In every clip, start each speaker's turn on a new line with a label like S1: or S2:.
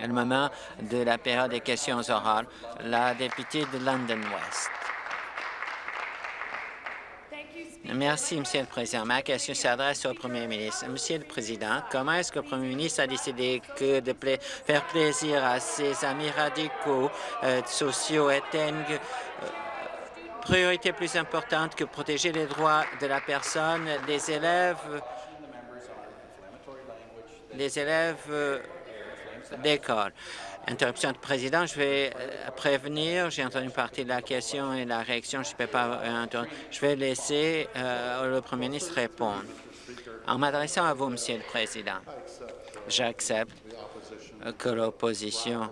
S1: Le moment de la période des questions orales, la députée de London West. Merci, Monsieur le Président. Ma question s'adresse au Premier ministre. Monsieur le Président, comment est-ce que le Premier ministre a décidé que de faire plaisir à ses amis radicaux euh, sociaux était une euh, priorité plus importante que protéger les droits de la personne des élèves des élèves euh, d'école. Interruption de président, je vais euh, prévenir, j'ai entendu partie de la question et la réaction, je ne peux pas euh, Je vais laisser le premier ministre répondre. En m'adressant à vous, Monsieur le Président, j'accepte que l'opposition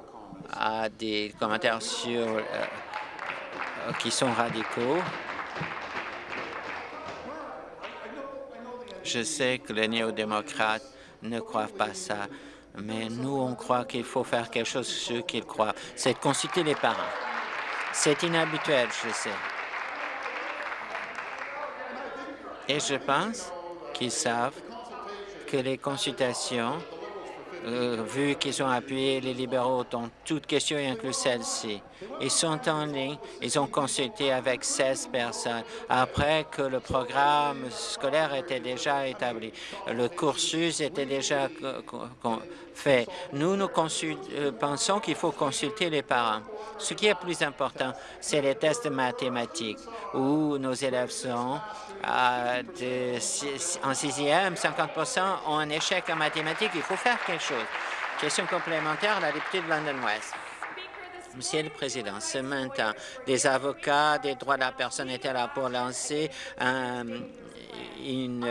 S1: a des commentaires sur, qui sont radicaux. Je sais que les néo-démocrates ne croient pas ça. Mais nous, on croit qu'il faut faire quelque chose sur ce qu'ils croient. C'est de consulter les parents. C'est inhabituel, je sais. Et je pense qu'ils savent que les consultations euh, vu qu'ils ont appuyé les libéraux dans toute question, inclus celle-ci. Ils sont en ligne, ils ont consulté avec 16 personnes après que le programme scolaire était déjà établi. Le cursus était déjà fait. Nous, nous euh, pensons qu'il faut consulter les parents. Ce qui est plus important, c'est les tests mathématiques, où nos élèves sont en sixième, 50% ont un échec en mathématiques. Il faut faire quelque chose. Question complémentaire, la députée de London West. Monsieur le Président, ce matin, des avocats des droits de la personne étaient là pour lancer une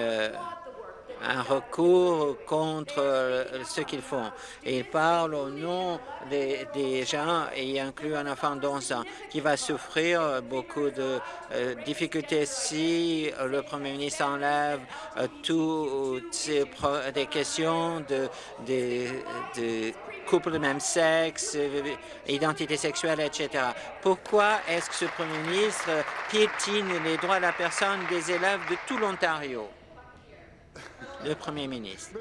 S1: un recours contre euh, ce qu'ils font. ils parlent au nom des, gens, et inclut un enfant d'11 ans qui va souffrir beaucoup de euh, difficultés si le Premier ministre enlève euh, toutes ces des questions de, de, de couple de même sexe, identité sexuelle, etc. Pourquoi est-ce que ce Premier ministre piétine les droits de la personne des élèves de tout l'Ontario? Le Premier ministre.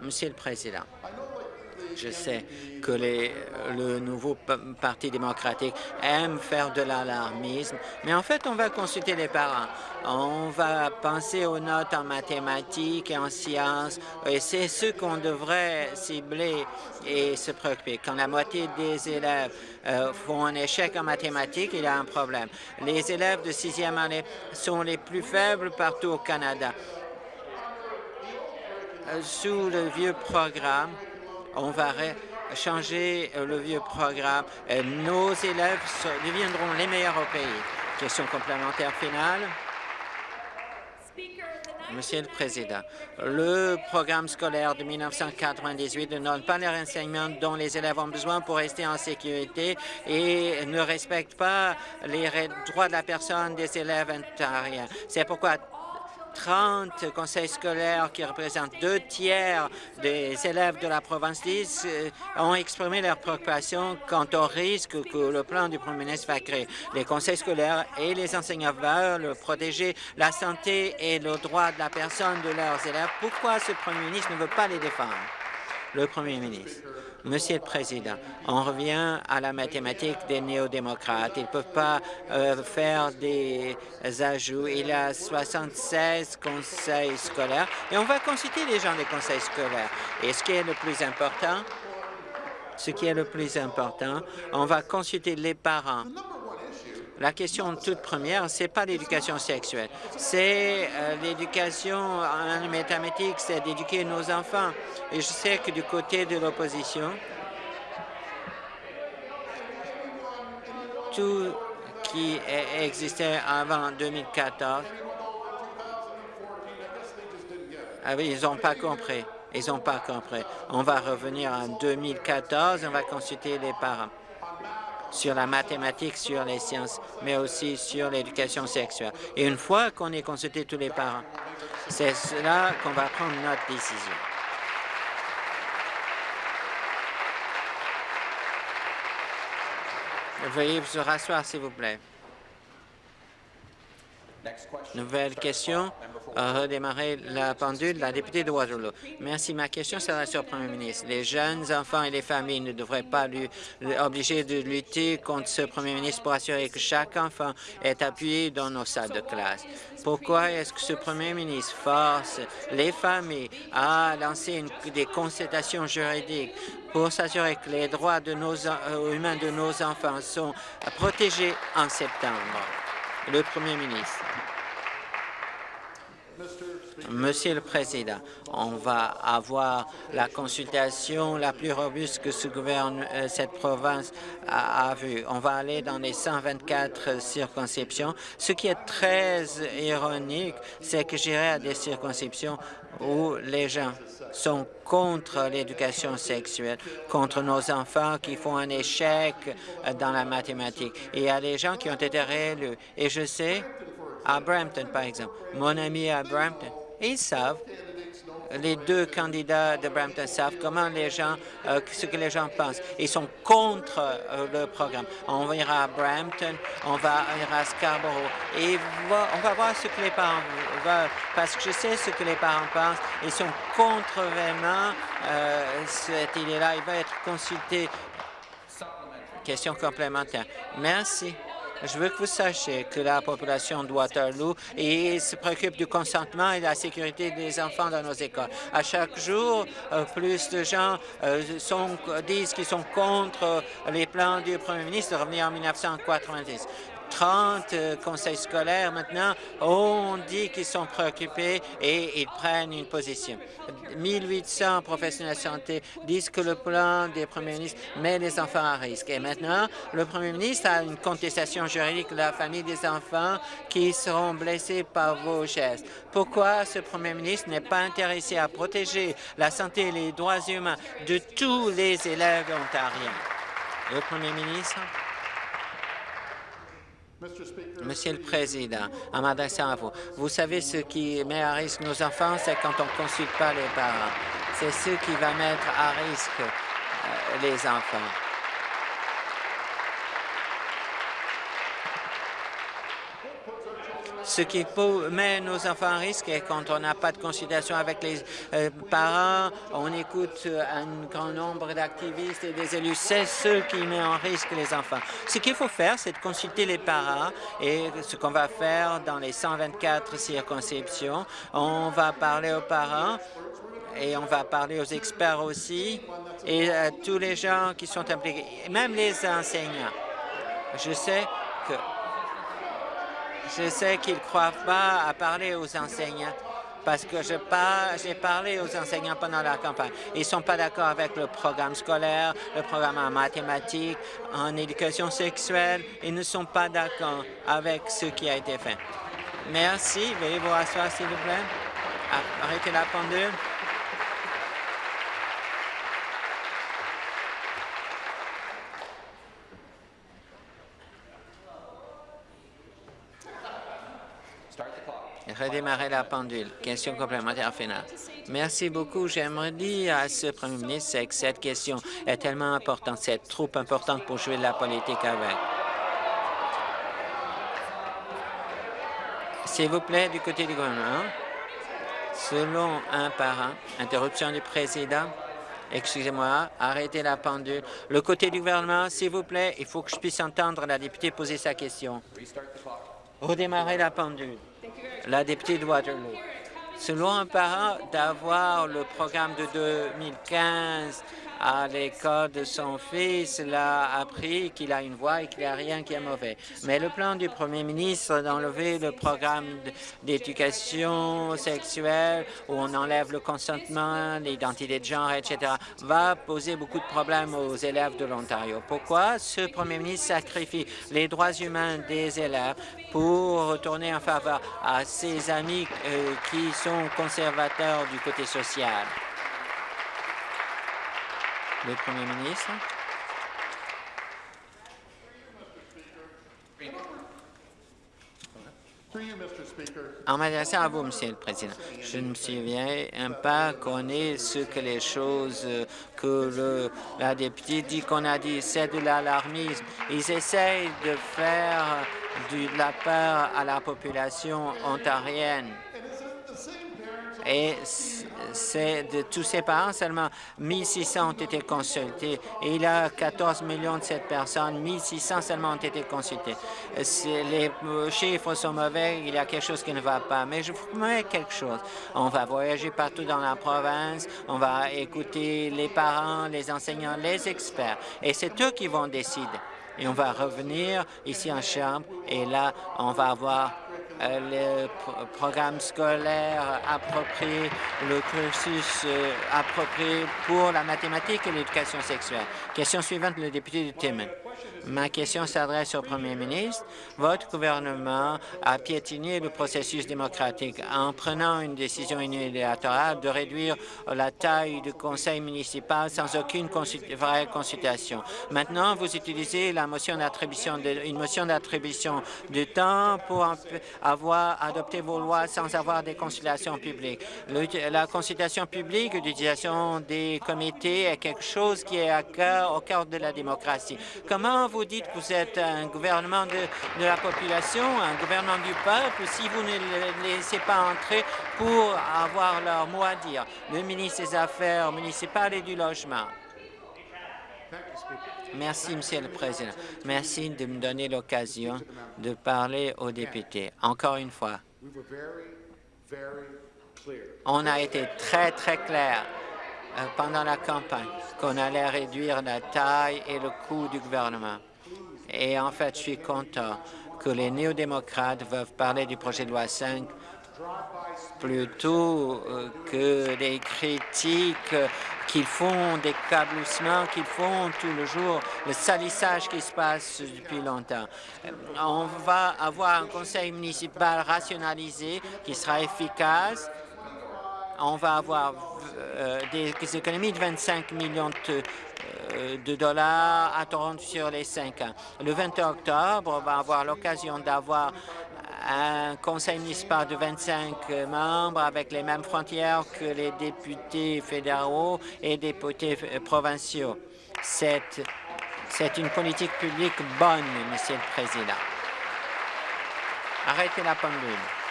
S1: Monsieur le Président, je sais que le nouveau Parti démocratique aime faire de l'alarmisme, mais en fait, on va consulter les parents. On va penser aux notes en mathématiques et en sciences, et c'est ce qu'on devrait cibler et se préoccuper. Quand la moitié des élèves euh, font un échec en mathématiques, il y a un problème. Les élèves de sixième année sont les plus faibles partout au Canada. Euh, sous le vieux programme, on va changer euh, le vieux programme. Euh, nos élèves deviendront les meilleurs au pays. Question complémentaire finale. Monsieur le Président, le programme scolaire de 1998 ne donne pas les renseignements dont les élèves ont besoin pour rester en sécurité et ne respecte pas les droits de la personne des élèves ontariens. C'est pourquoi 30 conseils scolaires qui représentent deux tiers des élèves de la province d'Is euh, ont exprimé leur préoccupation quant au risque que le plan du Premier ministre va créer. Les conseils scolaires et les enseignants veulent protéger la santé et le droit de la personne de leurs élèves. Pourquoi ce Premier ministre ne veut pas les défendre? Le Premier ministre. Monsieur le Président, on revient à la mathématique des néo-démocrates. Ils ne peuvent pas euh, faire des ajouts. Il y a 76 conseils scolaires et on va consulter les gens des conseils scolaires. Et ce qui est le plus important, ce qui est le plus important, on va consulter les parents la question toute première, ce n'est pas l'éducation sexuelle, c'est euh, l'éducation en mathématiques, c'est d'éduquer nos enfants. Et je sais que du côté de l'opposition, tout qui existait avant 2014, ah ils n'ont pas compris. Ils n'ont pas compris. On va revenir en 2014, on va consulter les parents sur la mathématique, sur les sciences, mais aussi sur l'éducation sexuelle. Et une fois qu'on ait consulté tous les parents, c'est là qu'on va prendre notre décision. Veuillez vous rasseoir, s'il vous plaît. Nouvelle question. Redémarrer la pendule. La députée de Waterloo. Merci. Ma question sera sur le Premier ministre. Les jeunes enfants et les familles ne devraient pas lui, obliger de lutter contre ce Premier ministre pour assurer que chaque enfant est appuyé dans nos salles de classe. Pourquoi est-ce que ce Premier ministre force les familles à lancer des consultations juridiques pour s'assurer que les droits de nos, euh, humains de nos enfants sont protégés en septembre? Le Premier ministre. Monsieur le Président, on va avoir la consultation la plus robuste que ce gouvernement, euh, cette province a, a vue. On va aller dans les 124 circonscriptions. Ce qui est très ironique, c'est que j'irai à des circonscriptions où les gens sont contre l'éducation sexuelle, contre nos enfants qui font un échec dans la mathématique. Et il y a des gens qui ont été réélus. Et je sais, à Brampton, par exemple, mon ami à Brampton, ils savent, les deux candidats de Brampton savent comment les gens, euh, ce que les gens pensent. Ils sont contre euh, le programme. On ira à Brampton, on va à Scarborough et on va voir ce que les parents veulent, parce que je sais ce que les parents pensent. Ils sont contre vraiment euh, cette idée-là. Il va être consulté. Question complémentaire. Merci. Je veux que vous sachiez que la population de Waterloo se préoccupe du consentement et de la sécurité des enfants dans nos écoles. À chaque jour, euh, plus de gens euh, disent qu'ils sont contre les plans du premier ministre de revenir en 1990. 30 euh, conseils scolaires maintenant ont dit qu'ils sont préoccupés et ils prennent une position. 1800 professionnels de santé disent que le plan des premiers ministres met les enfants à risque. Et maintenant, le premier ministre a une contestation juridique de la famille des enfants qui seront blessés par vos gestes. Pourquoi ce premier ministre n'est pas intéressé à protéger la santé et les droits humains de tous les élèves ontariens? Le premier ministre. Monsieur le Président, en m'adressant à vous, vous savez ce qui met à risque nos enfants, c'est quand on ne consulte pas les parents. C'est ce qui va mettre à risque euh, les enfants. Ce qui met nos enfants en risque est quand on n'a pas de consultation avec les euh, parents, on écoute euh, un grand nombre d'activistes et des élus, c'est ce qui met en risque les enfants. Ce qu'il faut faire, c'est de consulter les parents et ce qu'on va faire dans les 124 circonscriptions, on va parler aux parents et on va parler aux experts aussi et à tous les gens qui sont impliqués, même les enseignants. Je sais je sais qu'ils ne croient pas à parler aux enseignants parce que j'ai parlé aux enseignants pendant la campagne. Ils ne sont pas d'accord avec le programme scolaire, le programme en mathématiques, en éducation sexuelle. Ils ne sont pas d'accord avec ce qui a été fait. Merci. Veuillez vous rasseoir, s'il vous plaît. Arrêtez la pendule. Redémarrer la pendule. Question complémentaire finale. Merci beaucoup. J'aimerais dire à ce premier ministre que cette question est tellement importante, c'est trop importante pour jouer de la politique avec. S'il vous plaît, du côté du gouvernement, selon un parent, interruption du président, Excusez-moi, arrêtez la pendule. Le côté du gouvernement, s'il vous plaît, il faut que je puisse entendre la députée poser sa question. Redémarrer la pendule la députée de Waterloo. Selon un parent, d'avoir le programme de 2015 à l'école de son fils, il a appris qu'il a une voix et qu'il n'y a rien qui est mauvais. Mais le plan du premier ministre d'enlever le programme d'éducation sexuelle où on enlève le consentement, l'identité de genre, etc., va poser beaucoup de problèmes aux élèves de l'Ontario. Pourquoi ce premier ministre sacrifie les droits humains des élèves pour retourner en faveur à ses amis euh, qui sont conservateurs du côté social? Le Premier ministre. En m'adressant à vous, Monsieur le Président, je ne me souviens pas qu'on ait ce que les choses que le, la députée dit qu'on a dit. C'est de l'alarmisme. Ils essayent de faire de la peur à la population ontarienne. Et de tous ces parents, seulement 1600 ont été consultés. Et il y a 14 millions de cette personnes, 1600 seulement ont été consultés. Les chiffres sont mauvais, il y a quelque chose qui ne va pas. Mais je vous promets quelque chose. On va voyager partout dans la province, on va écouter les parents, les enseignants, les experts. Et c'est eux qui vont décider. Et on va revenir ici en Chambre et là, on va avoir euh, le programme scolaire approprié, le cursus euh, approprié pour la mathématique et l'éducation sexuelle. Question suivante, le député de Timmins. Ma question s'adresse au Premier ministre. Votre gouvernement a piétiné le processus démocratique en prenant une décision unilatérale de réduire la taille du conseil municipal sans aucune vraie consultation. Maintenant, vous utilisez une motion d'attribution de temps pour avoir adopté vos lois sans avoir des consultations publiques. la consultation publique, l'utilisation des comités est quelque chose qui est au cœur de la démocratie. Vous dites que vous êtes un gouvernement de, la population, un gouvernement du peuple, si vous ne les laissez pas entrer pour avoir leur mot à dire. Le ministre des Affaires municipales et du Logement. Merci, Monsieur le Président. Merci de me donner l'occasion de parler aux députés. Encore une fois, on a été très, très clair pendant la campagne qu'on allait réduire la taille et le coût du gouvernement. Et en fait, je suis content que les néo-démocrates veulent parler du projet de loi 5 plutôt euh, que des critiques qu'ils font, des cabloussements qu'ils font tout le jour, le salissage qui se passe depuis longtemps. Euh, on va avoir un conseil municipal rationalisé qui sera efficace. On va avoir euh, des économies de 25 millions de euh, de dollars à Toronto sur les cinq ans. Le 20 octobre, on va avoir l'occasion d'avoir un conseil municipal de 25 membres avec les mêmes frontières que les députés fédéraux et députés provinciaux. C'est une politique publique bonne, Monsieur le Président. Arrêtez la pendule.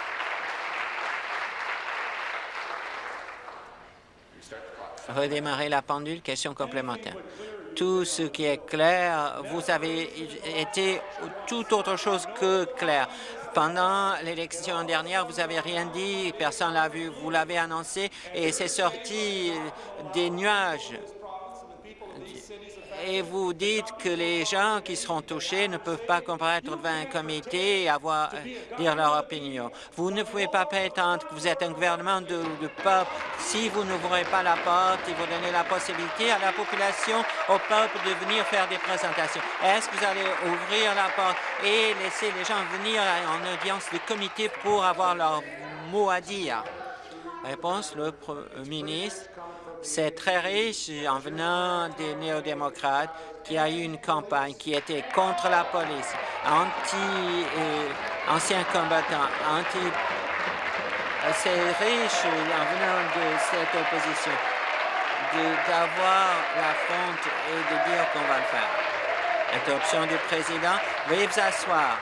S1: Redémarrer la pendule. Question complémentaire. Tout ce qui est clair, vous avez été tout autre chose que clair. Pendant l'élection dernière, vous n'avez rien dit, personne l'a vu, vous l'avez annoncé et c'est sorti des nuages et vous dites que les gens qui seront touchés ne peuvent pas comparaître devant un comité et avoir, euh, dire leur opinion. Vous ne pouvez pas prétendre que vous êtes un gouvernement de, peuple si vous n'ouvrez pas la porte et vous donnez la possibilité à la population, au peuple de venir faire des présentations. Est-ce que vous allez ouvrir la porte et laisser les gens venir en audience de comité pour avoir leur mot à dire? Réponse, le ministre c'est très riche en venant des néo-démocrates qui a eu une campagne qui était contre la police, anti euh, anciens combattants, anti c'est riche en venant de cette opposition d'avoir la fronte et de dire qu'on va le faire. Interruption du président. Veuillez vous asseoir.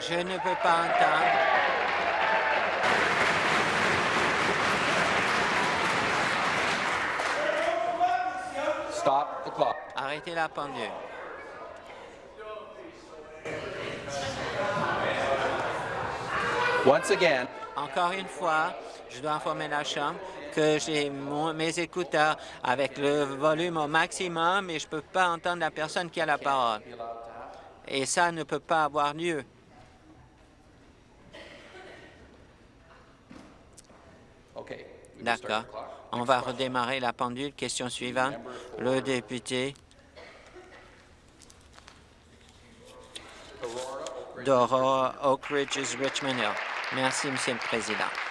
S1: Je ne peux pas entendre. Arrêtez la pendule. Once again, Encore une fois, je dois informer la Chambre que j'ai mes écouteurs avec le volume au maximum et je ne peux pas entendre la personne qui a la parole. Et ça ne peut pas avoir lieu. D'accord. On va redémarrer la pendule. Question suivante. Le député d'Aurora, Oak Ridges, Richmond Hill. Merci, Monsieur le Président.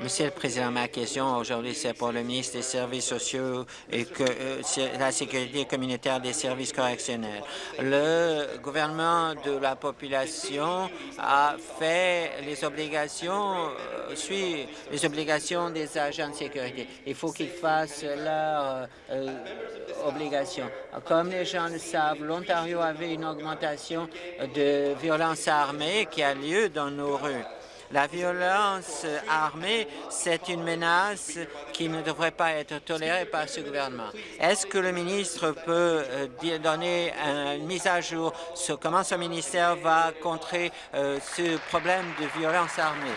S1: Monsieur le Président, ma question aujourd'hui, c'est pour le ministre des Services sociaux et euh, la sécurité communautaire des services correctionnels. Le gouvernement de la population a fait les obligations, euh, suit les obligations des agents de sécurité. Il faut qu'ils fassent leurs euh, obligations. Comme les gens le savent, l'Ontario avait une augmentation de violence armée qui a lieu dans nos rues. La violence armée, c'est une menace qui ne devrait pas être tolérée par ce gouvernement. Est-ce que le ministre peut euh, donner une mise à jour sur comment ce ministère va contrer euh, ce problème de violence armée?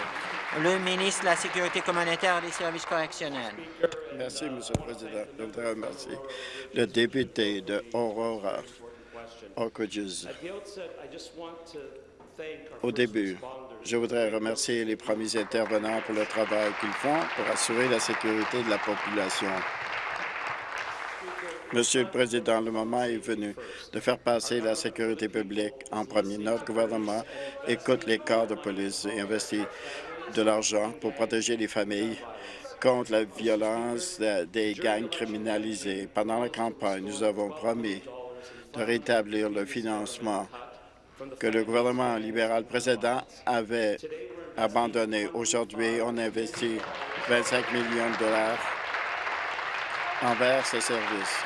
S1: Le ministre de la Sécurité communautaire et des services correctionnels.
S2: Merci, Monsieur le Président. Je voudrais remercier le député de Aurora, Oak Au début, je voudrais remercier les premiers intervenants pour le travail qu'ils font pour assurer la sécurité de la population. Monsieur le Président, le moment est venu de faire passer la sécurité publique en premier. Notre gouvernement écoute les corps de police et investit de l'argent pour protéger les familles contre la violence des gangs criminalisés. Pendant la campagne, nous avons promis de rétablir le financement que le gouvernement libéral précédent avait abandonné. Aujourd'hui, on investit 25 millions de dollars envers ces services.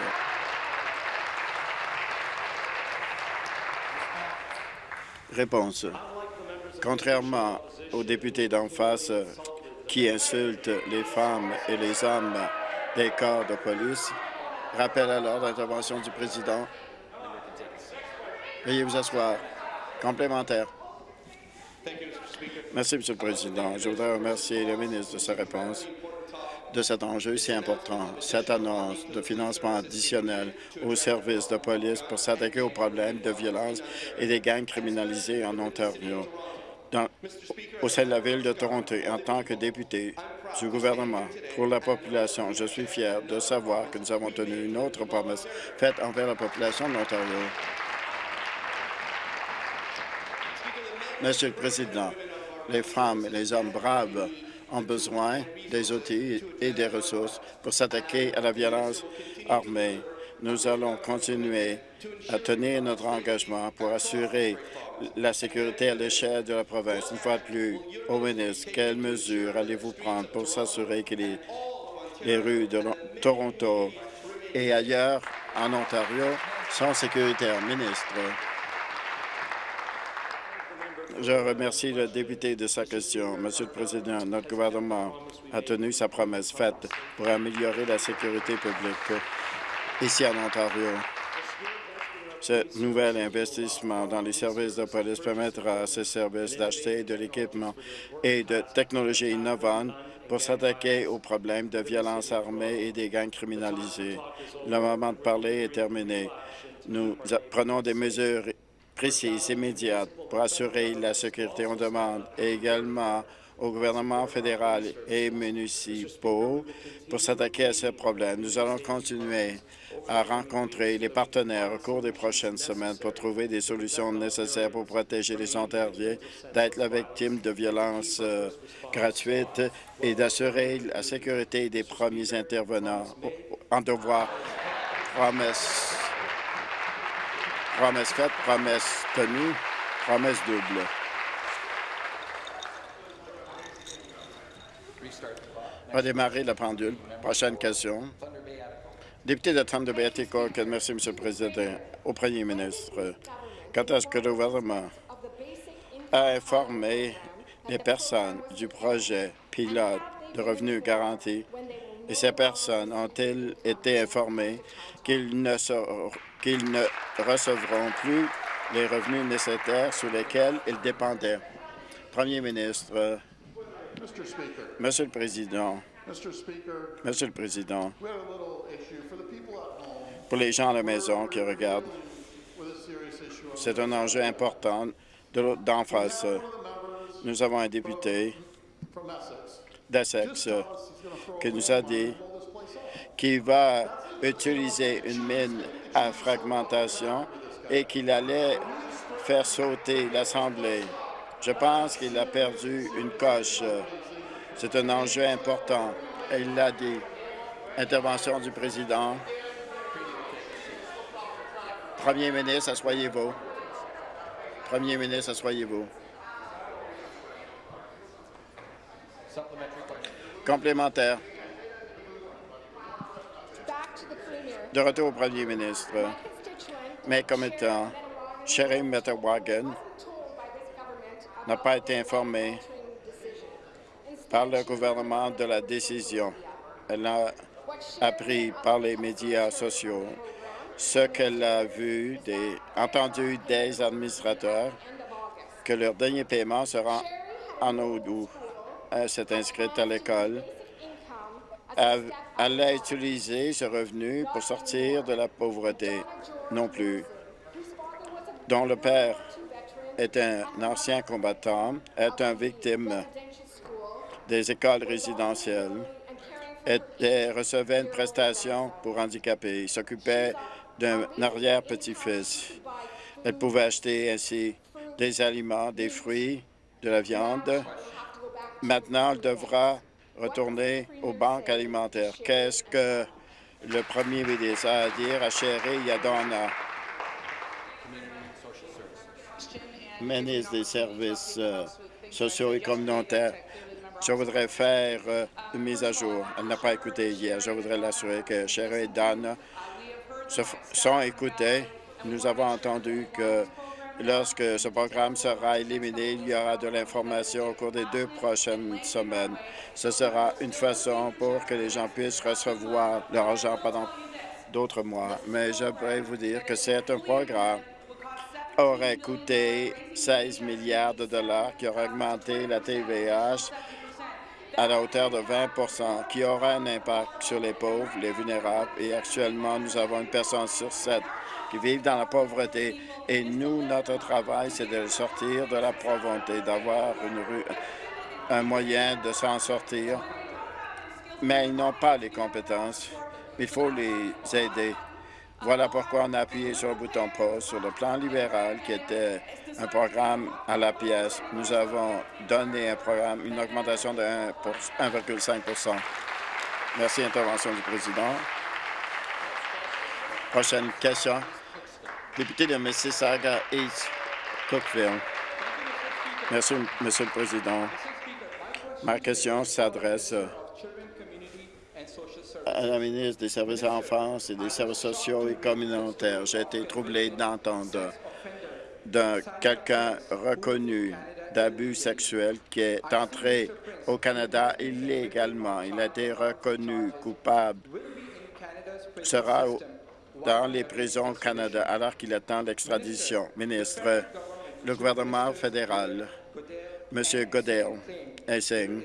S2: Réponse. Contrairement aux députés d'en face qui insultent les femmes et les hommes des corps de police, rappelle alors l'intervention du président. Veuillez vous asseoir. Complémentaire. Merci, Monsieur le Président. Je voudrais remercier le ministre de sa réponse de cet enjeu si important. Cette annonce de financement additionnel aux services de police pour s'attaquer aux problèmes de violence et des gangs criminalisés en Ontario. au sein de la ville de Toronto, en tant que député du gouvernement pour la population, je suis fier de savoir que nous avons tenu une autre promesse faite envers la population de l'Ontario. Monsieur le Président, les femmes et les hommes braves ont besoin des outils et des ressources pour s'attaquer à la violence armée. Nous allons continuer à tenir notre engagement pour assurer la sécurité à l'échelle de la province. Une fois de plus, au ministre, quelles mesures allez-vous prendre pour s'assurer que les, les rues de Toronto et ailleurs en Ontario sont sécuritaires? Ministre. Je remercie le député de sa question. Monsieur le Président, notre gouvernement a tenu sa promesse faite pour améliorer la sécurité publique ici en Ontario. Ce nouvel investissement dans les services de police permettra à ces services d'acheter de l'équipement et de technologies innovantes pour s'attaquer aux problèmes de violence armée et des gangs criminalisés. Le moment de parler est terminé. Nous prenons des mesures précise, immédiate pour assurer la sécurité. On demande également au gouvernement fédéral et municipaux pour s'attaquer à ce problème. Nous allons continuer à rencontrer les partenaires au cours des prochaines semaines pour trouver des solutions nécessaires pour protéger les Ontariens d'être la victime de violences euh, gratuites et d'assurer la sécurité des premiers intervenants en devoir promesse Promesse faite, promesse tenue, promesse double. On va démarrer la pendule. Prochaine question. Député de Thunder Bay, merci, M. le Président. Au Premier ministre, quand est-ce que le gouvernement a informé les personnes du projet pilote de revenus garantis? Et ces personnes ont-elles été informées qu'ils ne, ne recevront plus les revenus nécessaires sur lesquels ils dépendaient? Premier ministre, Monsieur le Président, Monsieur le Président, pour les gens à la maison qui regardent, c'est un enjeu important d'en face. Nous avons un député d'Essex qui nous a dit qu'il va utiliser une mine fragmentation et qu'il allait faire sauter l'Assemblée. Je pense qu'il a perdu une coche. C'est un enjeu important. Il l'a dit. Intervention du président. Premier ministre, asseyez-vous. Premier ministre, asseyez-vous. Complémentaire. De retour au premier ministre. Mes commettants, Sherry Metawagan, n'a pas été informé par le gouvernement de la décision. Elle a appris par les médias sociaux ce qu'elle a vu, des, entendu des administrateurs, que leur dernier paiement sera en août. Elle s'est inscrite à l'école. Elle a utilisé ce revenu pour sortir de la pauvreté non plus, dont le père est un ancien combattant, est une victime des écoles résidentielles, et recevait une prestation pour handicapés. Il s'occupait d'un arrière-petit-fils. Elle pouvait acheter ainsi des aliments, des fruits, de la viande. Maintenant, elle devra retourner aux banques alimentaires. Qu'est-ce que le premier ministre a à dire à Chéri Yadona, ministre des services euh, sociaux et communautaires? Je voudrais faire euh, une mise à jour. Elle n'a pas écouté hier. Je voudrais l'assurer que Chéri et Dan sont écoutés. Nous avons entendu que lorsque ce programme sera éliminé, il y aura de l'information au cours des deux prochaines semaines. Ce sera une façon pour que les gens puissent recevoir leur argent pendant d'autres mois. Mais j'aimerais vous dire que c'est un programme aurait coûté 16 milliards de dollars, qui aurait augmenté la TVH à la hauteur de 20% qui aura un impact sur les pauvres, les vulnérables. Et actuellement, nous avons une personne sur sept qui vivent dans la pauvreté. Et nous, notre travail, c'est de sortir de la pauvreté, d'avoir un moyen de s'en sortir. Mais ils n'ont pas les compétences. Il faut les aider. Voilà pourquoi on a appuyé sur le bouton pause sur le plan libéral, qui était un programme à la pièce. Nous avons donné un programme, une augmentation de 1,5% Merci, intervention du président. Prochaine question. Député de Mississauga East, Cookville. Merci, Monsieur le Président. Ma question s'adresse à la ministre des Services à l'enfance et des services sociaux et communautaires. J'ai été troublé d'entendre d'un quelqu'un reconnu d'abus sexuels qui est entré au Canada illégalement. Il a été reconnu coupable, sera dans les prisons au Canada alors qu'il attend l'extradition. Ministre, le gouvernement fédéral, M. Goodale, enseigne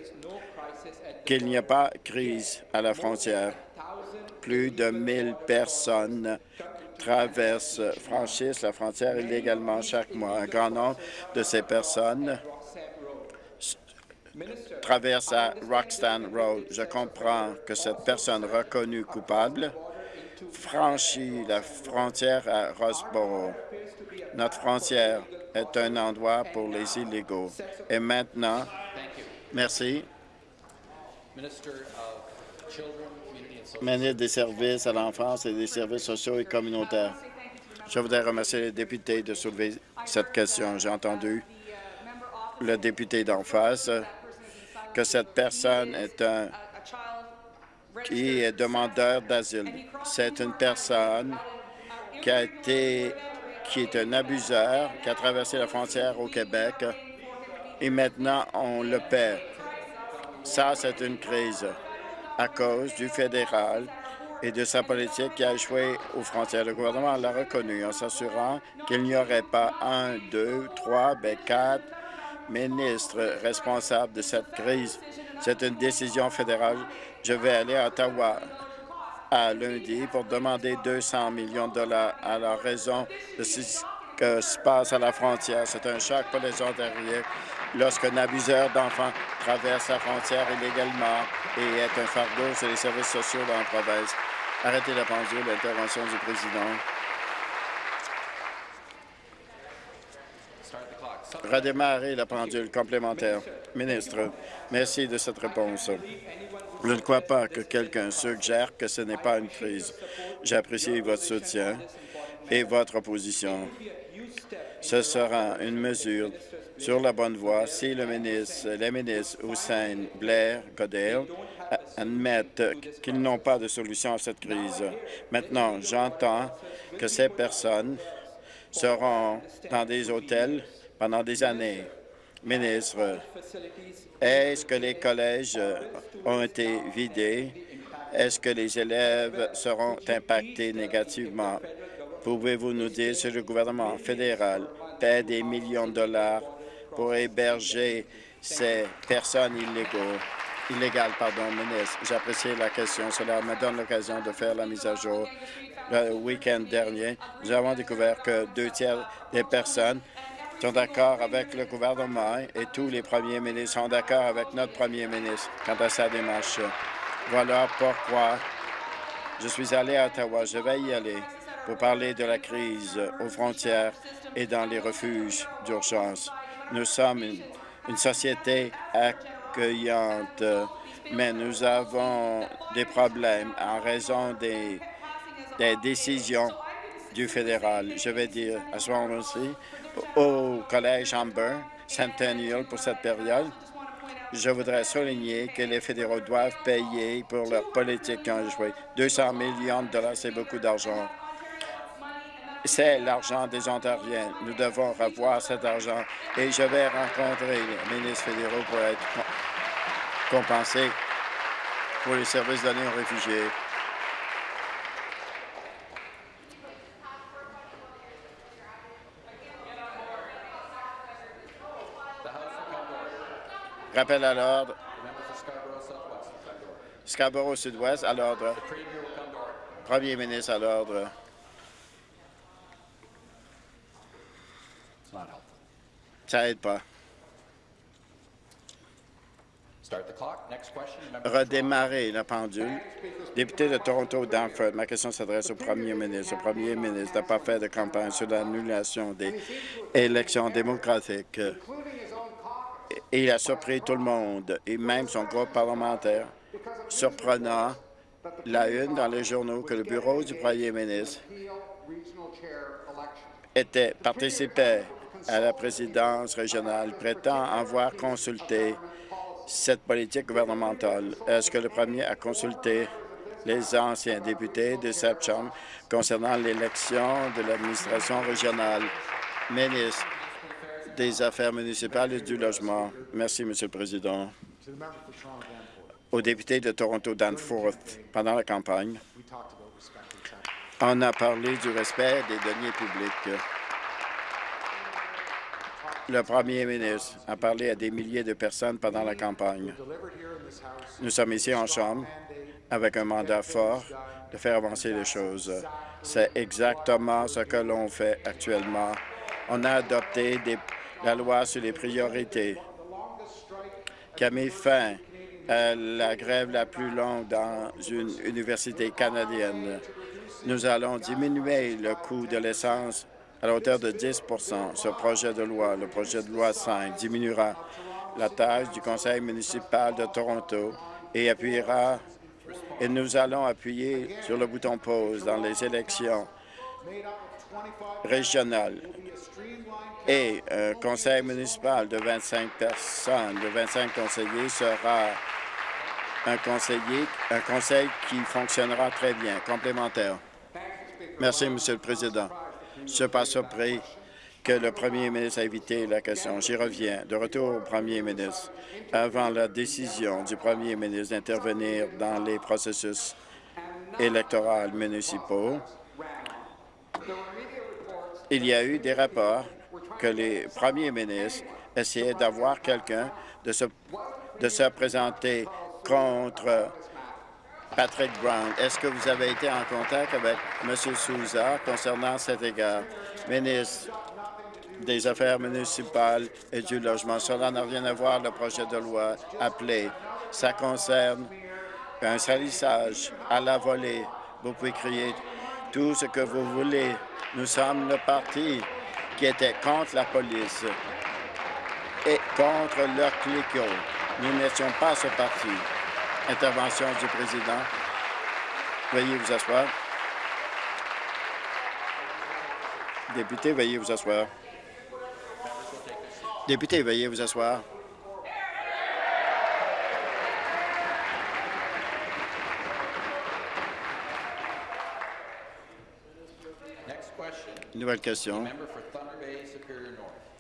S2: qu'il n'y a pas de crise à la frontière. Plus de 1000 personnes traversent, franchissent la frontière illégalement chaque mois. Un grand nombre de ces personnes traversent à Roxton Road. Je comprends que cette personne reconnue coupable franchit la frontière à Rosborough. Notre frontière est un endroit pour les illégaux. Et maintenant, merci. Ministre des services à l'enfance et des services sociaux et communautaires. Je voudrais remercier les députés de soulever cette question. J'ai entendu le député d'en face que cette personne est un qui est demandeur d'asile. C'est une personne qui a été qui est un abuseur, qui a traversé la frontière au Québec et maintenant on le perd. Ça, c'est une crise à cause du fédéral et de sa politique qui a échoué aux frontières. Le gouvernement l'a reconnu en s'assurant qu'il n'y aurait pas un, deux, trois, mais quatre ministres responsables de cette crise. C'est une décision fédérale. Je vais aller à Ottawa à lundi pour demander 200 millions de dollars à la raison de ce qui se passe à la frontière. C'est un choc pour les Ontariens lorsqu'un abuseur d'enfants traverse la frontière illégalement et est un fardeau sur les services sociaux dans la province. Arrêtez la pendule, l'intervention du président. redémarrer la pendule complémentaire. Ministre, merci de cette réponse. Je ne crois pas que quelqu'un suggère que ce n'est pas une crise. J'apprécie votre soutien et votre opposition. Ce sera une mesure sur la bonne voie si le ministre, les ministres Hussein, Blair, Goddard admettent qu'ils n'ont pas de solution à cette crise. Maintenant, j'entends que ces personnes seront dans des hôtels pendant des années. Ministre, est-ce que les collèges ont été vidés? Est-ce que les élèves seront impactés négativement? Pouvez-vous nous dire si le gouvernement fédéral paie des millions de dollars pour héberger ces personnes illégales, pardon, ministre? J'apprécie la question. Cela me donne l'occasion de faire la mise à jour. Le week-end dernier, nous avons découvert que deux tiers des personnes sont d'accord avec le gouvernement et tous les premiers ministres sont d'accord avec notre premier ministre quant à sa démarche. Voilà pourquoi je suis allé à Ottawa. Je vais y aller pour parler de la crise aux frontières et dans les refuges d'urgence. Nous sommes une, société accueillante, mais nous avons des problèmes en raison des, des décisions du fédéral. Je vais dire à ce moment-ci au Collège Amber Centennial pour cette période. Je voudrais souligner que les fédéraux doivent payer pour leur politique joué. 200 millions de dollars, c'est beaucoup d'argent. C'est l'argent des Ontariens. Nous devons revoir cet argent et je vais rencontrer les ministres fédéraux pour être compensés pour les services donnés aux réfugiés. Rappel à l'ordre. Scarborough Sud-Ouest à l'ordre. Premier ministre à l'ordre. Ça aide pas. Redémarrer la pendule. Député de Toronto, Danford, ma question s'adresse au premier ministre. Le premier ministre n'a pas fait de campagne sur l'annulation des élections démocratiques. il a surpris tout le monde, et même son groupe parlementaire, surprenant la une dans les journaux que le bureau du premier ministre était, participait à la présidence régionale, prétend avoir consulté cette politique gouvernementale. Est-ce que le premier a consulté les anciens députés de cette Chambre concernant l'élection de l'administration régionale? Ministre, des Affaires municipales et du logement. Merci, Monsieur le Président. Au député de Toronto Danforth, pendant la campagne, on a parlé du respect des deniers publics. Le premier ministre a parlé à des milliers de personnes pendant la campagne. Nous sommes ici en Chambre avec un mandat fort de faire avancer les choses. C'est exactement ce que l'on fait actuellement. On a adopté la loi sur les priorités qui a mis fin à la grève la plus longue dans une université canadienne. Nous allons diminuer le coût de l'essence à la hauteur de 10% Ce projet de loi, le projet de loi 5, diminuera la tâche du conseil municipal de Toronto et appuiera et nous allons appuyer sur le bouton pause dans les élections régionales et un conseil municipal de 25 personnes, de 25 conseillers, sera un, conseiller, un conseil qui fonctionnera très bien, complémentaire. Merci, Monsieur le Président. Suis pas surpris que le premier ministre a évité la question. J'y reviens. De retour au premier ministre. Avant la décision du premier ministre d'intervenir dans les processus électoraux municipaux, il y a eu des rapports que les premiers ministres essayaient d'avoir quelqu'un de se présenter contre Patrick Brown. Est-ce que vous avez été en contact avec M. Souza concernant cet égard? Ministre des Affaires municipales et du logement. Cela n'a rien à voir le projet de loi appelé. Ça concerne un salissage à la volée. Vous pouvez crier tout ce que vous voulez. Nous sommes le parti qui était contre la police. et contre leurs cliquot. Nous n'étions pas ce parti. Intervention du président. Veuillez vous asseoir. Député, veuillez vous asseoir. Député, veuillez vous asseoir. Nouvelle question.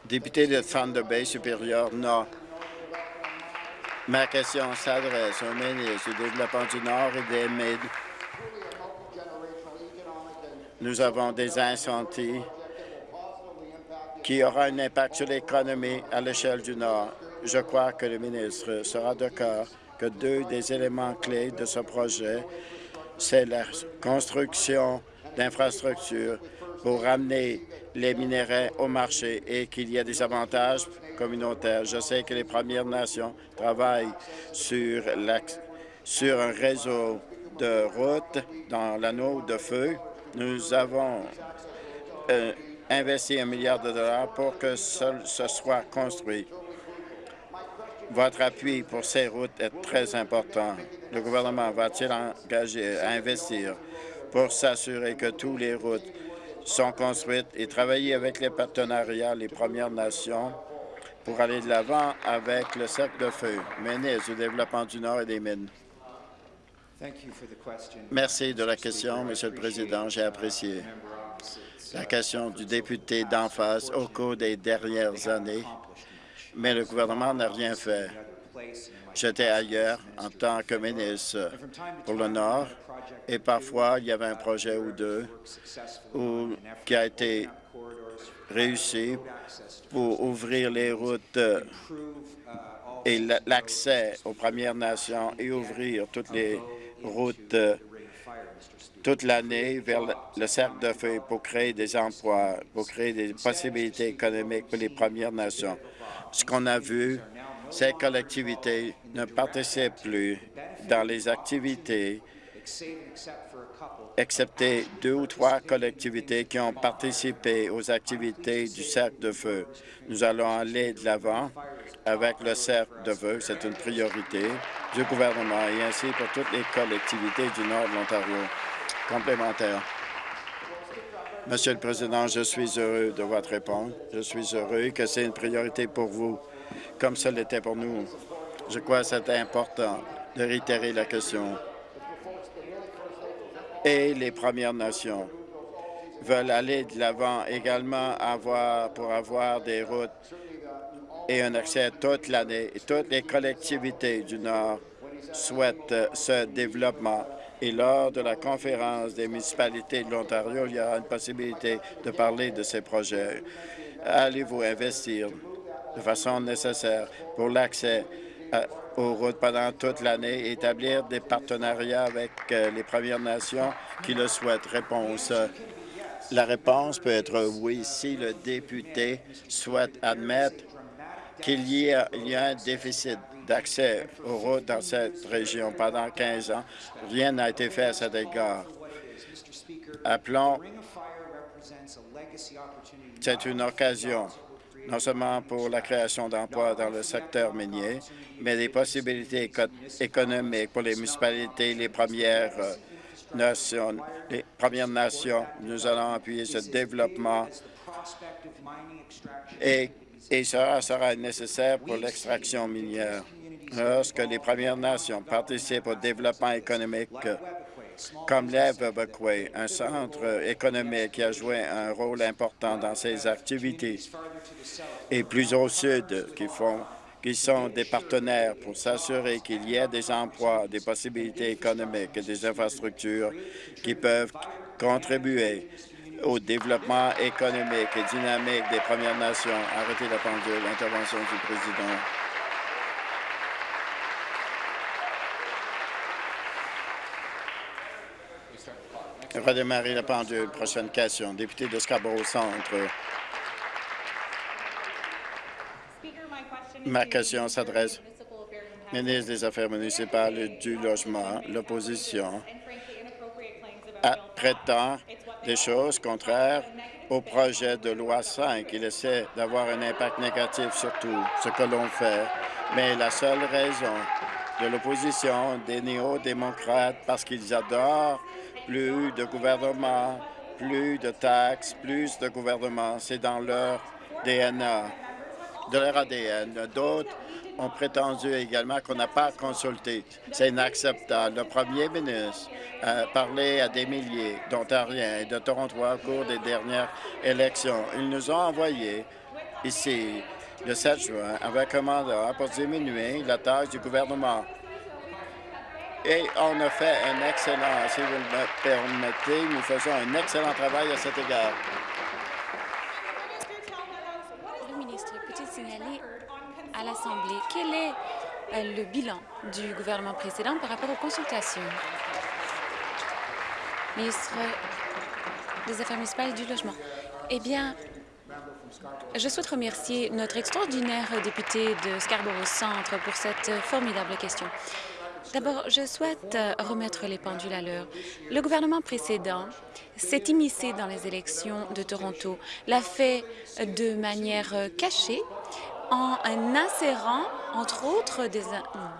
S2: Député de Thunder Bay supérieur Nord. Ma question s'adresse au ministre du Développement du Nord et des Mid. Nous avons des incendies qui auront un impact sur l'économie à l'échelle du Nord. Je crois que le ministre sera d'accord que deux des éléments clés de ce projet, c'est la construction d'infrastructures pour ramener les minéraux au marché et qu'il y ait des avantages communautaires. Je sais que les Premières Nations travaillent sur, sur un réseau de routes dans l'anneau de feu. Nous avons euh, investi un milliard de dollars pour que ce, ce soit construit. Votre appui pour ces routes est très important. Le gouvernement va-t-il engager à investir pour s'assurer que toutes les routes sont construites et travailler avec les partenariats, les Premières Nations, pour aller de l'avant avec le cercle de feu, ministre du Développement du Nord et des Mines. Merci de la question, Monsieur le Président. J'ai apprécié la question du député d'en face au cours des dernières années, mais le gouvernement n'a rien fait. J'étais ailleurs en tant que ministre pour le Nord et parfois il y avait un projet ou deux qui a été réussi pour ouvrir les routes et l'accès aux Premières Nations et ouvrir toutes les routes toute l'année vers le cercle de feu pour créer des emplois, pour créer des possibilités économiques pour les Premières Nations. Ce qu'on a vu, ces collectivités ne participent plus dans les activités, excepté deux ou trois collectivités qui ont participé aux activités du cercle de feu. Nous allons aller de l'avant avec le cercle de feu. C'est une priorité du gouvernement et ainsi pour toutes les collectivités du nord de l'Ontario. Complémentaire. Monsieur le Président, je suis heureux de votre réponse. Je suis heureux que c'est une priorité pour vous, comme ce l'était pour nous. Je crois que c'est important de réitérer la question. Et les Premières Nations veulent aller de l'avant également pour avoir des routes et un accès toute l'année. Toutes les collectivités du Nord souhaitent ce développement. Et lors de la conférence des municipalités de l'Ontario, il y aura une possibilité de parler de ces projets. Allez-vous investir de façon nécessaire pour l'accès aux routes pendant toute l'année et établir des partenariats avec euh, les Premières Nations qui le souhaitent? Réponse. La réponse peut être oui si le député souhaite admettre qu'il y, a un déficit d'accès aux routes dans cette région. Pendant 15 ans, rien n'a été fait à cet égard. Appelons, c'est une occasion non seulement pour la création d'emplois dans le secteur minier, mais des possibilités économiques pour les municipalités, les premières euh, nations, les Premières Nations. Nous allons appuyer ce développement et et cela sera nécessaire pour l'extraction minière. Lorsque les Premières Nations participent au développement économique, comme l'Eve un centre économique qui a joué un rôle important dans ces activités, et plus au sud, qui sont des partenaires pour s'assurer qu'il y ait des emplois, des possibilités économiques et des infrastructures qui peuvent contribuer au développement économique et dynamique des Premières Nations. Arrêtez la pendule. Intervention du président. Redémarrer la pendule. Prochaine question. Député de Scarborough Centre. Ma question s'adresse au ministre des Affaires municipales et du Logement. L'opposition prétend des choses contraires au projet de loi 5. Il essaie d'avoir un impact négatif sur tout ce que l'on fait. Mais la seule raison de l'opposition des néo-démocrates, parce qu'ils adorent plus de gouvernement, plus de taxes, plus de gouvernement, c'est dans leur DNA, de leur ADN. D'autres ont prétendu également qu'on n'a pas consulté. C'est inacceptable. Le premier ministre a parlé à des milliers d'Ontariens et de Torontois au cours des dernières élections. Ils nous ont envoyé ici le 7 juin avec un mandat pour diminuer la tâche du gouvernement. Et on a fait un excellent, si vous me permettez, nous faisons un excellent travail à cet égard.
S3: Le ministre, peut-il signaler à l'Assemblée quel est euh, le bilan du gouvernement précédent par rapport aux consultations? Ministre des Affaires municipales et du Logement. Eh bien, je souhaite remercier notre extraordinaire député de Scarborough Centre pour cette formidable question. D'abord, je souhaite remettre les pendules à l'heure. Le gouvernement précédent s'est immiscé dans les élections de Toronto, l'a fait de manière cachée en insérant, entre autres, des,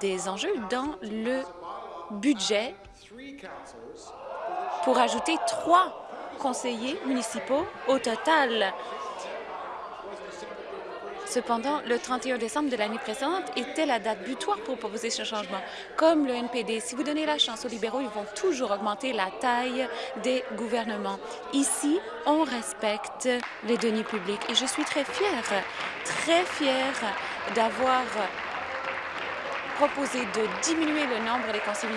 S3: des enjeux dans le budget pour ajouter trois conseillers municipaux au total. Cependant, le 31 décembre de l'année précédente était la date butoir pour proposer ce changement. Comme le NPD, si vous donnez la chance aux libéraux, ils vont toujours augmenter la taille des gouvernements. Ici, on respecte les deniers publics et je suis très fière, très fière d'avoir proposé de diminuer le nombre des conseils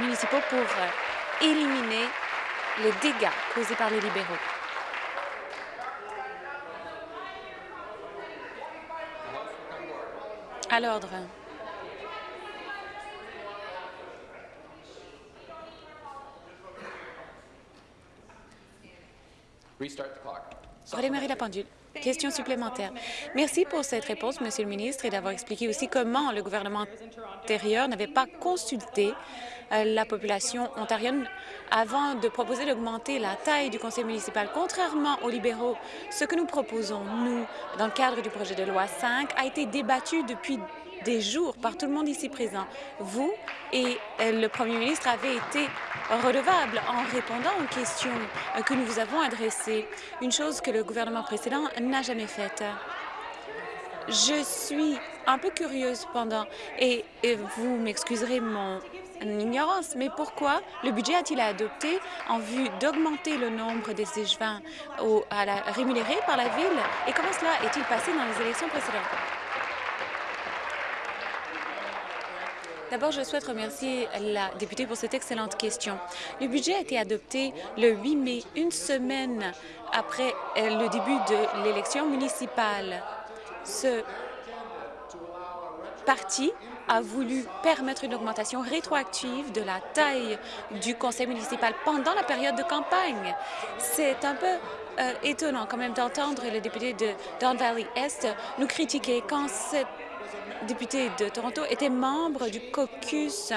S3: municipaux pour éliminer les dégâts causés par les libéraux. À l'ordre. Redémarrer la pendule. Question supplémentaire. Merci pour cette réponse, Monsieur le ministre, et d'avoir expliqué aussi comment le gouvernement antérieur n'avait pas consulté euh, la population ontarienne avant de proposer d'augmenter la taille du conseil municipal. Contrairement aux libéraux, ce que nous proposons, nous, dans le cadre du projet de loi 5, a été débattu depuis des jours par tout le monde ici présent. Vous et euh, le premier ministre avez été redevables en répondant aux questions euh, que nous vous avons adressées, une chose que le gouvernement précédent n'a jamais faite. Je suis un peu curieuse pendant, et, vous m'excuserez mon ignorance, mais pourquoi le budget a-t-il adopté en vue d'augmenter le nombre des échevins rémunérés par la Ville? Et comment cela est-il passé dans les élections précédentes? D'abord, je souhaite remercier la députée pour cette excellente question. Le budget a été adopté le 8 mai, une semaine après euh, le début de l'élection municipale. Ce parti a voulu permettre une augmentation rétroactive de la taille du conseil municipal pendant la période de campagne. C'est un peu euh, étonnant quand même d'entendre le député de Don Valley Est nous critiquer quand cette député de Toronto était membre du caucus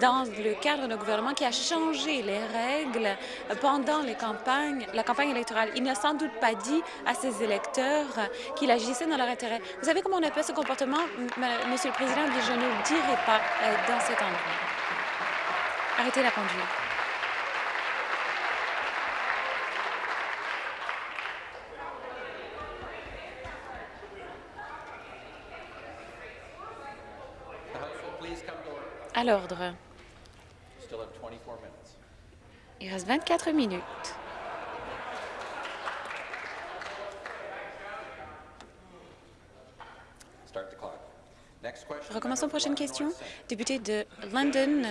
S3: dans le cadre d'un gouvernement qui a changé les règles pendant la campagne électorale. Il n'a sans doute pas dit à ses électeurs qu'il agissait dans leur intérêt. Vous savez comment on appelle ce comportement, Monsieur le Président? Je ne le dirai pas euh, dans cet endroit. Arrêtez la pendule. À l'ordre. Il reste 24 minutes. Recommençons prochaine question. Député de London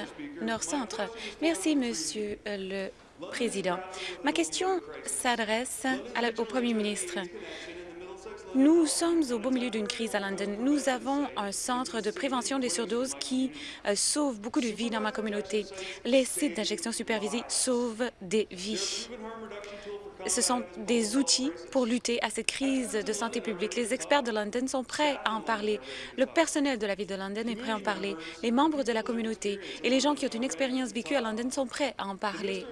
S3: Nord-Centre. Merci, Monsieur le Président. Ma question s'adresse au Premier ministre. Nous sommes au beau milieu d'une crise à London. Nous avons un centre de prévention des surdoses qui euh, sauve beaucoup de vies dans ma communauté. Les sites d'injection supervisée sauvent des vies. Ce sont des outils pour lutter à cette crise de santé publique. Les experts de London sont prêts à en parler. Le personnel de la ville de London est prêt à en parler. Les membres de la communauté et les gens qui ont une expérience vécue à London sont prêts à en parler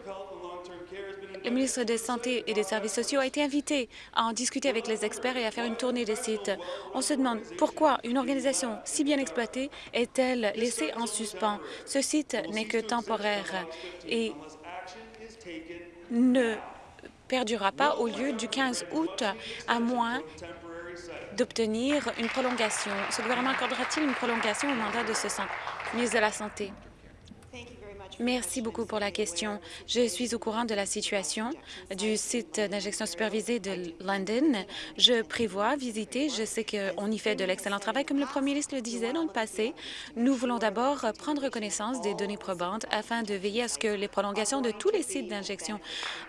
S3: le ministre de Santé et des Services sociaux a été invité à en discuter avec les experts et à faire une tournée des sites. On se demande pourquoi une organisation si bien exploitée est-elle laissée en suspens. Ce site n'est que temporaire et ne perdurera pas au lieu du 15 août, à moins d'obtenir une prolongation. Ce gouvernement accordera-t-il une prolongation au mandat de ce centre? Ministre de la Santé. Merci beaucoup pour la question. Je suis au courant de la situation du site d'injection supervisée de London. Je prévois visiter. Je sais qu'on y fait de l'excellent travail. Comme le premier ministre le disait dans le passé, nous voulons d'abord prendre connaissance des données probantes afin de veiller à ce que les prolongations de tous les sites d'injection